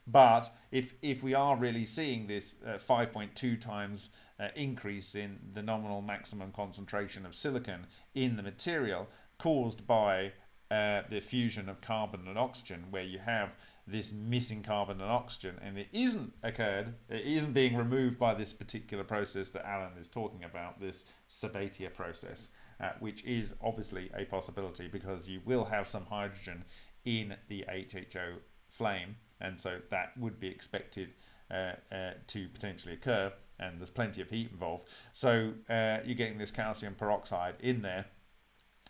But if, if we are really seeing this uh, 5.2 times uh, increase in the nominal maximum concentration of silicon in the material caused by uh, the fusion of carbon and oxygen, where you have this missing carbon and oxygen and it isn't occurred, it isn't being removed by this particular process that Alan is talking about, this Sabatier process, uh, which is obviously a possibility because you will have some hydrogen in the HHO flame and so that would be expected uh, uh, to potentially occur and there's plenty of heat involved. So uh, you're getting this calcium peroxide in there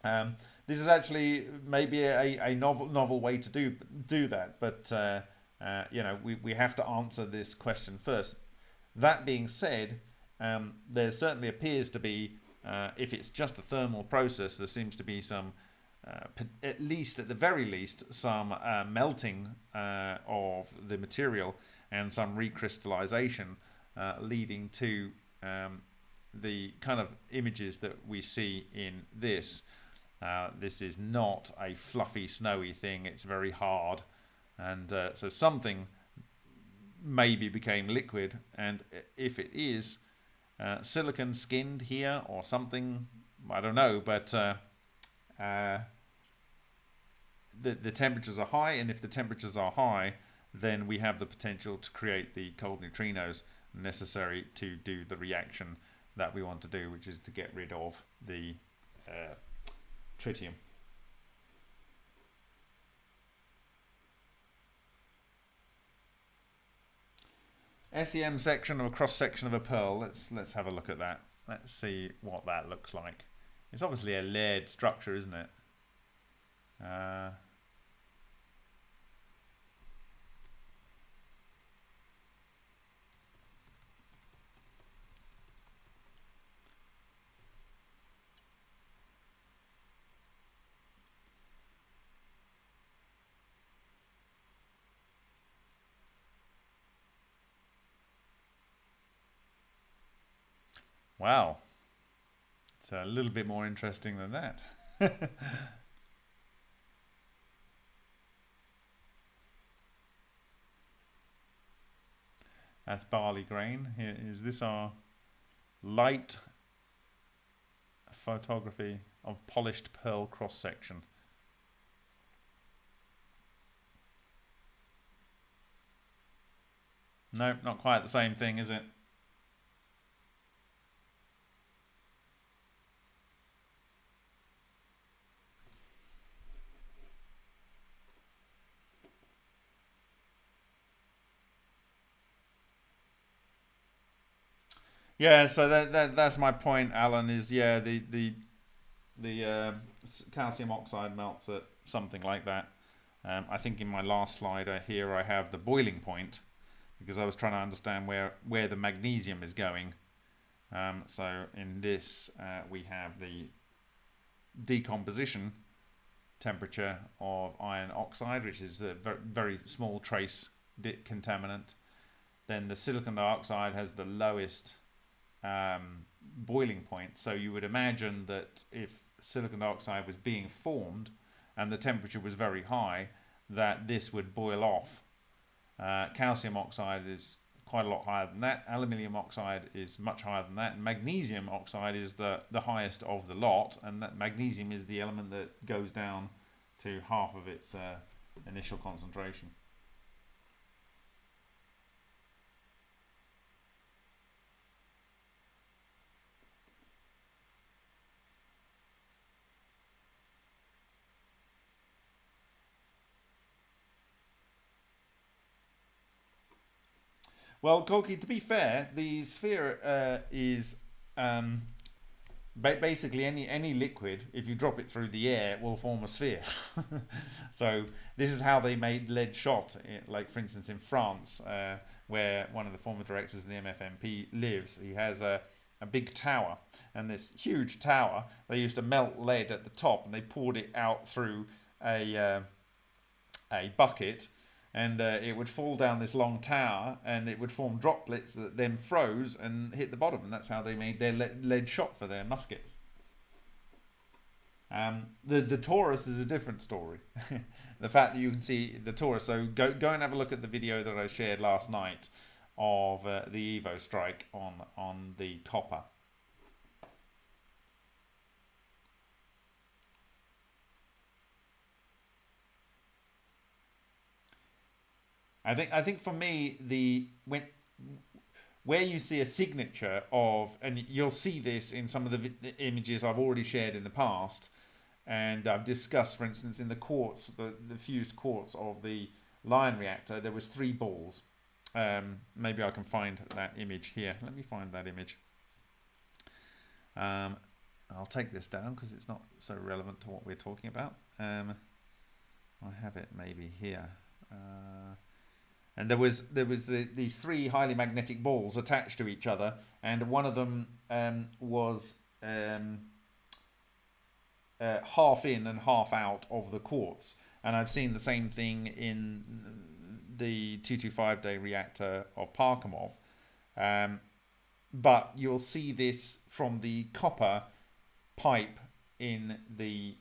um, this is actually maybe a, a novel novel way to do do that, but uh, uh, you know we, we have to answer this question first. That being said, um, there certainly appears to be, uh, if it's just a thermal process, there seems to be some, uh, at least at the very least, some uh, melting uh, of the material and some recrystallization leading to um, the kind of images that we see in this. Uh, this is not a fluffy, snowy thing. It's very hard. And uh, so something maybe became liquid. And if it is uh, silicon skinned here or something, I don't know. But uh, uh, the, the temperatures are high. And if the temperatures are high, then we have the potential to create the cold neutrinos necessary to do the reaction that we want to do, which is to get rid of the uh, tritium. SEM section or cross section of a pearl. Let's let's have a look at that. Let's see what that looks like. It's obviously a layered structure, isn't it? Uh, Wow. It's a little bit more interesting than that. That's barley grain. Here is this our light photography of polished pearl cross section. No, not quite the same thing, is it? Yeah, so that, that that's my point, Alan. Is yeah, the the the uh, calcium oxide melts at something like that. Um, I think in my last slide uh, here I have the boiling point because I was trying to understand where where the magnesium is going. Um, so in this uh, we have the decomposition temperature of iron oxide, which is a very, very small trace contaminant. Then the silicon dioxide has the lowest um, boiling point. So you would imagine that if silicon dioxide was being formed and the temperature was very high, that this would boil off. Uh, calcium oxide is quite a lot higher than that. Aluminium oxide is much higher than that. Magnesium oxide is the, the highest of the lot. And that magnesium is the element that goes down to half of its uh, initial concentration. Well, Corky, to be fair, the sphere uh, is um, ba basically any any liquid. If you drop it through the air, will form a sphere. so this is how they made lead shot. Like for instance, in France, uh, where one of the former directors of the MFMP lives, he has a a big tower, and this huge tower, they used to melt lead at the top, and they poured it out through a uh, a bucket and uh, it would fall down this long tower and it would form droplets that then froze and hit the bottom and that's how they made their lead shot for their muskets. Um, the the torus is a different story. The fact that you can see the torus so go go and have a look at the video that I shared last night of uh, the Evo strike on on the copper I think I think for me the when where you see a signature of and you'll see this in some of the, the images I've already shared in the past and I've discussed for instance in the quartz the, the fused quartz of the lion reactor there was three balls. Um, maybe I can find that image here. Let me find that image. Um, I'll take this down because it's not so relevant to what we're talking about. Um, I have it maybe here. Uh, and there was there was the, these three highly magnetic balls attached to each other, and one of them um, was um, uh, half in and half out of the quartz. And I've seen the same thing in the 225 day reactor of Parkhomov. Um, but you'll see this from the copper pipe in the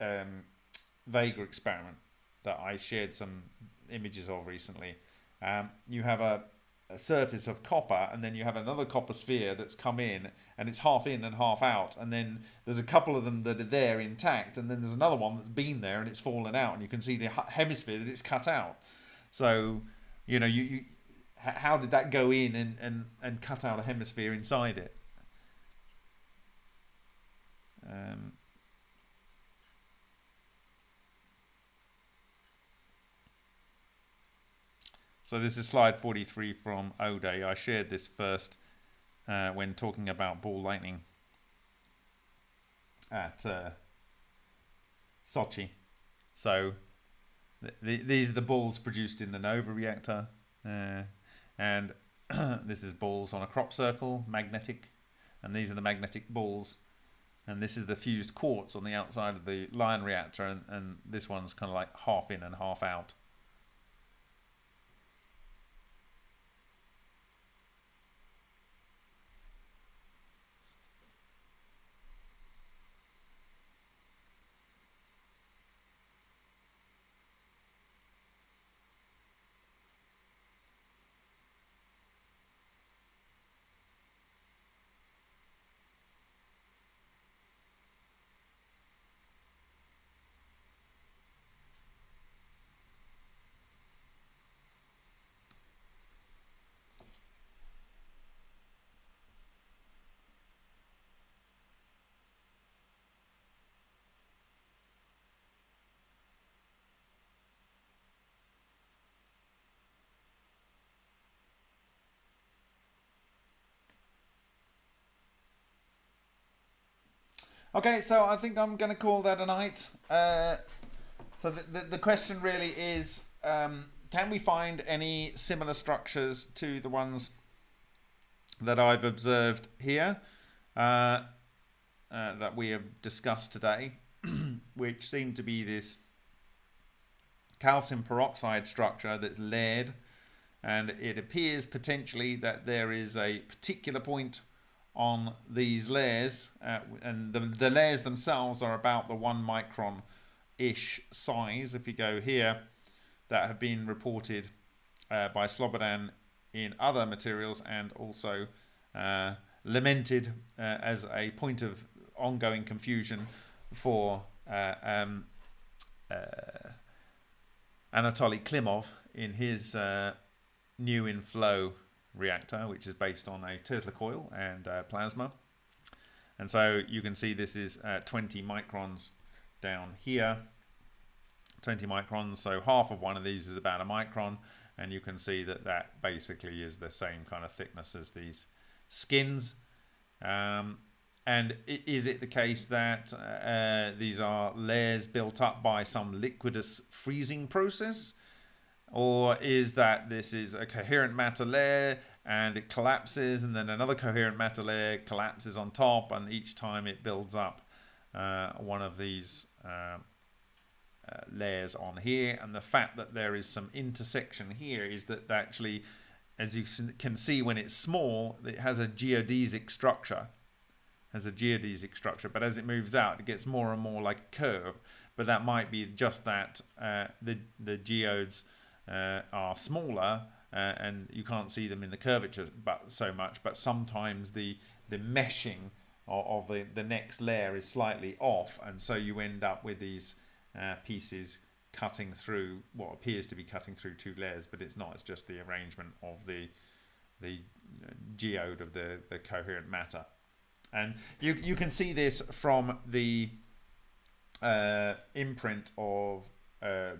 um, Vega experiment that I shared some images of recently um, you have a, a, surface of copper and then you have another copper sphere that's come in and it's half in and half out and then there's a couple of them that are there intact and then there's another one that's been there and it's fallen out and you can see the hemisphere that it's cut out. So you know you, you how did that go in and, and, and cut out a hemisphere inside it? Um, So this is slide 43 from O-Day. I shared this first uh, when talking about ball lightning at uh, Sochi. So th th these are the balls produced in the NOVA reactor. Uh, and this is balls on a crop circle, magnetic. And these are the magnetic balls. And this is the fused quartz on the outside of the lion reactor. And, and this one's kind of like half in and half out. Okay, so I think I'm going to call that a night. Uh, so the, the, the question really is um, can we find any similar structures to the ones that I've observed here uh, uh, that we have discussed today, which seem to be this calcium peroxide structure that's layered and it appears potentially that there is a particular point on these layers uh, and the, the layers themselves are about the one micron ish size if you go here that have been reported uh, by Slobodan in other materials and also uh, lamented uh, as a point of ongoing confusion for uh, um, uh, Anatoly Klimov in his new in flow reactor, which is based on a Tesla coil and uh, plasma. And so you can see this is uh, 20 microns down here. 20 microns, so half of one of these is about a micron. And you can see that that basically is the same kind of thickness as these skins. Um, and is it the case that uh, these are layers built up by some liquidus freezing process? Or is that this is a coherent matter layer and it collapses and then another coherent matter layer collapses on top and each time it builds up uh, one of these uh, uh, layers on here. And the fact that there is some intersection here is that actually as you can see when it's small it has a geodesic structure. Has a geodesic structure but as it moves out it gets more and more like a curve. But that might be just that uh, the the geodes uh, are smaller uh, and you can't see them in the curvature but so much but sometimes the the meshing of, of the the next layer is slightly off and so you end up with these uh, pieces cutting through what appears to be cutting through two layers but it's not it's just the arrangement of the the uh, geode of the the coherent matter. And you you can see this from the uh, imprint of um,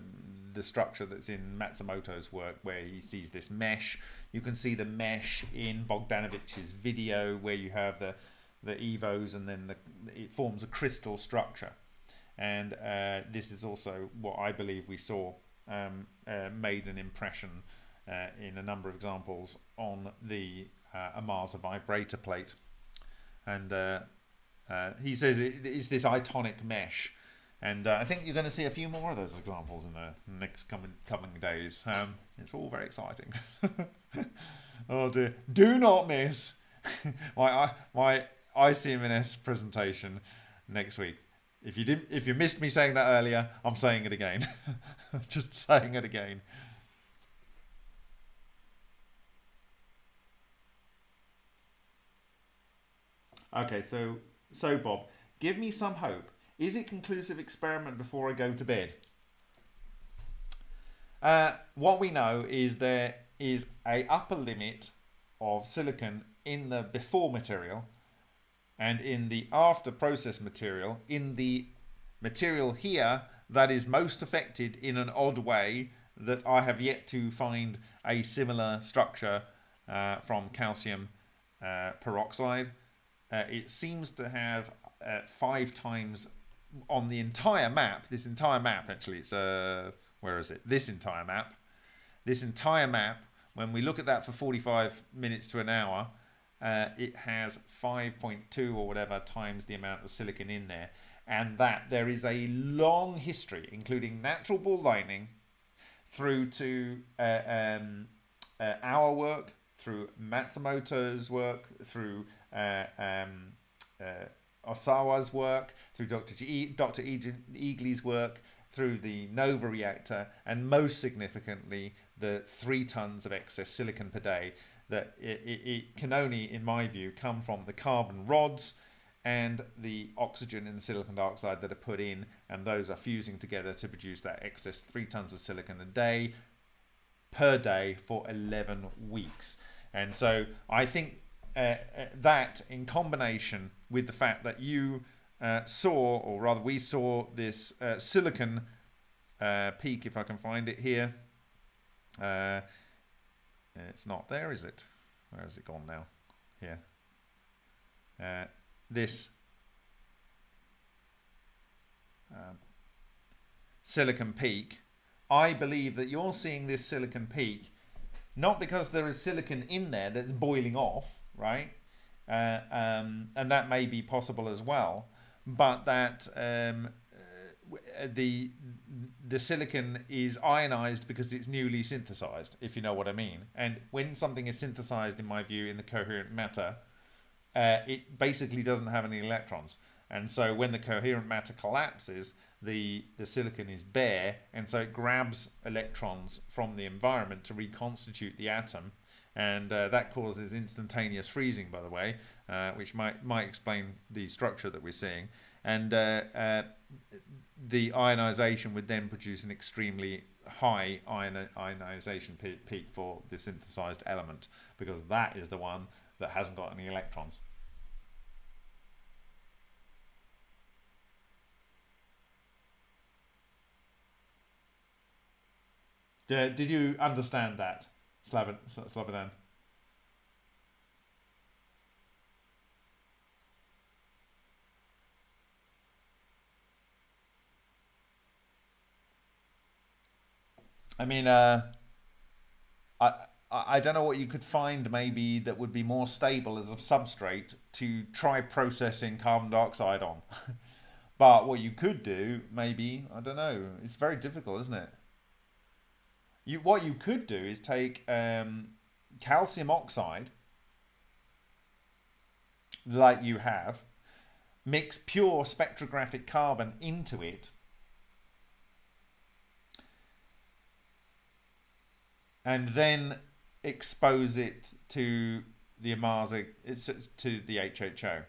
the structure that's in Matsumoto's work where he sees this mesh. You can see the mesh in Bogdanovich's video where you have the the evos and then the, it forms a crystal structure. And uh, this is also what I believe we saw um, uh, made an impression uh, in a number of examples on the uh, Ohmasa vibrator plate. And uh, he says it is this itonic mesh and uh, I think you're going to see a few more of those examples in the next coming coming days. Um, it's all very exciting. oh dear! Do not miss my I my ICMNS presentation next week. If you didn't, if you missed me saying that earlier, I'm saying it again. Just saying it again. Okay, so so Bob, give me some hope is it conclusive experiment before I go to bed? Uh, what we know is there is a upper limit of silicon in the before material and in the after process material in the material here that is most affected in an odd way that I have yet to find a similar structure uh, from calcium uh, peroxide. Uh, it seems to have uh, five times on the entire map, this entire map actually, it's uh, where is it? This entire map, this entire map, when we look at that for 45 minutes to an hour, uh, it has 5.2 or whatever times the amount of silicon in there. And that there is a long history, including natural ball lightning, through to uh, um, uh, our work, through Matsumoto's work, through uh, um, uh, Ohsawa's work, through Dr. G, Dr. Egely's work, through the NOVA reactor, and most significantly, the three tons of excess silicon per day that it, it, it, can only, in my view, come from the carbon rods and the oxygen and the silicon dioxide that are put in, and those are fusing together to produce that excess three tons of silicon a day per day for 11 weeks. And so I think uh, uh, that in combination with the fact that you uh, saw, or rather we saw this uh, silicon peak, if I can find it here. It's not there, is it? Where has it gone now? Here. this um, silicon peak, I believe that you're seeing this silicon peak not because there is silicon in there that's boiling off, right? Uh, um, and that may be possible as well, but that um, uh, the the silicon is ionized because it's newly synthesized, if you know what I mean. And when something is synthesized, in my view, in the coherent matter, uh, it basically doesn't have any electrons. And so when the coherent matter collapses, the, the silicon is bare, and so it grabs electrons from the environment to reconstitute the atom. And uh, that causes instantaneous freezing, by the way, uh, which might, might explain the structure that we're seeing. And uh, uh, the ionization would then produce an extremely high ion ionization peak for the synthesized element, because that is the one that hasn't got any electrons. Did you understand that, Slobodan? I mean, uh, I I don't know what you could find maybe that would be more stable as a substrate to try processing carbon dioxide on. but what you could do, maybe, I don't know. It's very difficult, isn't it? You what you could do is take um, calcium oxide, like you have, mix pure spectrographic carbon into it, and then expose it to the Ohmasa, to the HHO.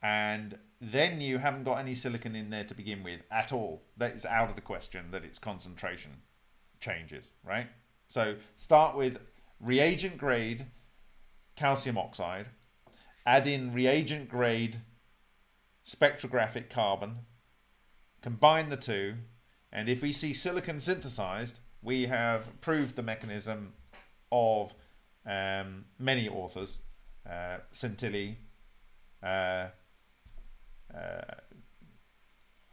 And then you haven't got any silicon in there to begin with at all. That is out of the question that its concentration changes, right? So start with reagent grade calcium oxide, add in reagent grade spectrographic carbon, combine the two, and if we see silicon synthesized, we have proved the mechanism of um, many authors, uh, uh, uh,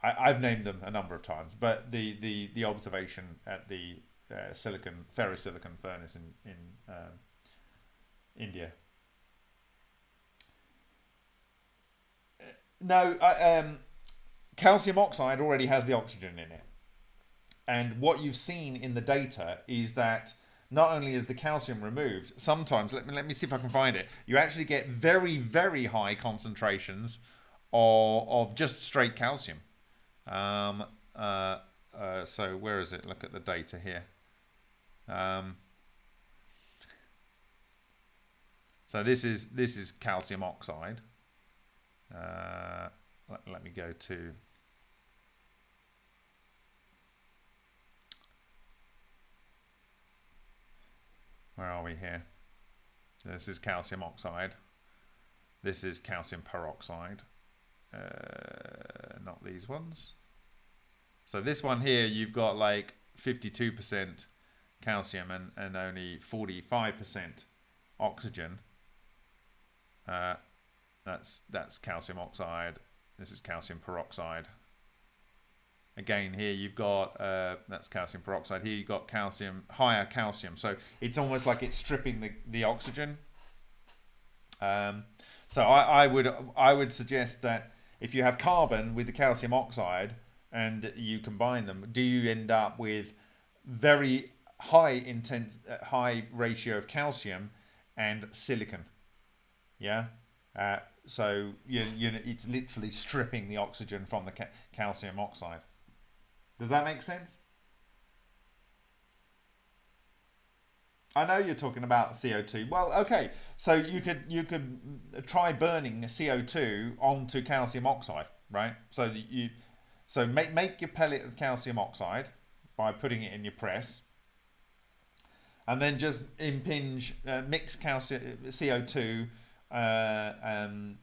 I, have named them a number of times, but the the the observation at the uh, silicon ferrosilicon furnace in in um, India. No, um, calcium oxide already has the oxygen in it, and what you've seen in the data is that not only is the calcium removed, sometimes let me let me see if I can find it. You actually get very very high concentrations of of just straight calcium. Um, uh, uh, so where is it? Look at the data here. Um, so this is this is calcium oxide. Uh, let, let me go to where are we here? This is calcium oxide. This is calcium peroxide. Uh, not these ones. So this one here, you've got like 52% calcium and, and only 45% oxygen. Uh, that's that's calcium oxide. This is calcium peroxide. Again, here you've got uh, that's calcium peroxide. Here you've got calcium, higher calcium. So it's almost like it's stripping the the oxygen. Um, so I, I would I would suggest that if you have carbon with the calcium oxide and you combine them, do you end up with very high intense, uh, high ratio of calcium and silicon? Yeah. Uh, so you, you know, it's literally stripping the oxygen from the ca calcium oxide. Does that make sense? I know you're talking about CO2. Well, okay, so you could you could try burning CO2 onto calcium oxide, right? So you so make make your pellet of calcium oxide by putting it in your press, and then just impinge uh, mix calcium CO2 uh, um,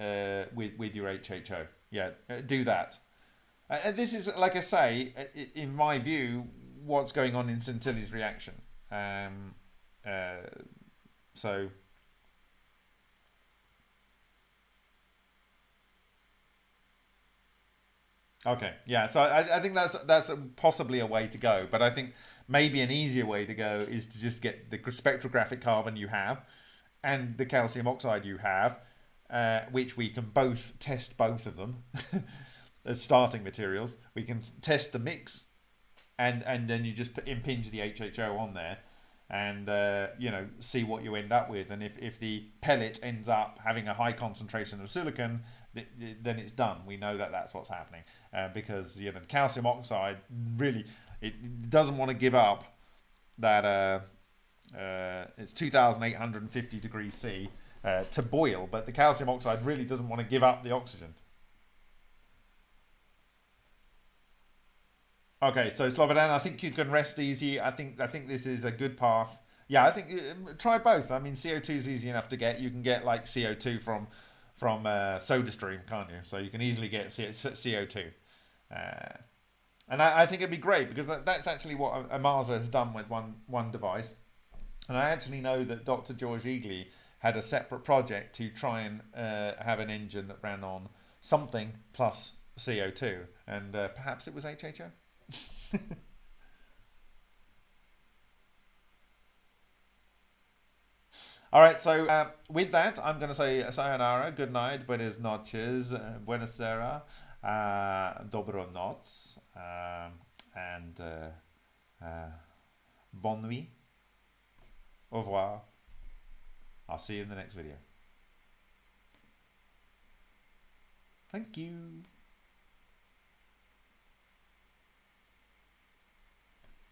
uh, with with your HHO. Yeah, uh, do that. This is like I say, uh, in my view, what's going on in Santilli's reaction. Um, uh, so Okay, yeah. So I, I think that's that's possibly a way to go, but I think maybe an easier way to go is to just get the spectrographic carbon you have and the calcium oxide you have, uh, which we can both test both of them as starting materials. We can test the mix, and and then you just impinge the HHO on there, and uh, you know see what you end up with. And if if the pellet ends up having a high concentration of silicon, then it's done. We know that that's what's happening uh, because you know the calcium oxide really it doesn't want to give up that. Uh, uh, it's 2,850 degrees C uh, to boil, but the calcium oxide really doesn't want to give up the oxygen. Okay, so Slobodan, I think you can rest easy. I think I think this is a good path. Yeah, I think uh, try both. I mean, CO2 is easy enough to get. You can get like CO2 from from uh, SodaStream, can't you? So you can easily get CO2. Uh, and I, I, think it'd be great because that, that's actually what Ohmasa has done with one one device. And I actually know that Dr. George Egely had a separate project to try and uh, have an engine that ran on something plus CO2, and uh, perhaps it was HHO. All right, so uh, with that, I'm going to say sayonara, good night, buenas noches, uh, buenas sera, uh, dobro noc, um, and uh, uh, nuit. Au revoir. I'll see you in the next video. Thank you.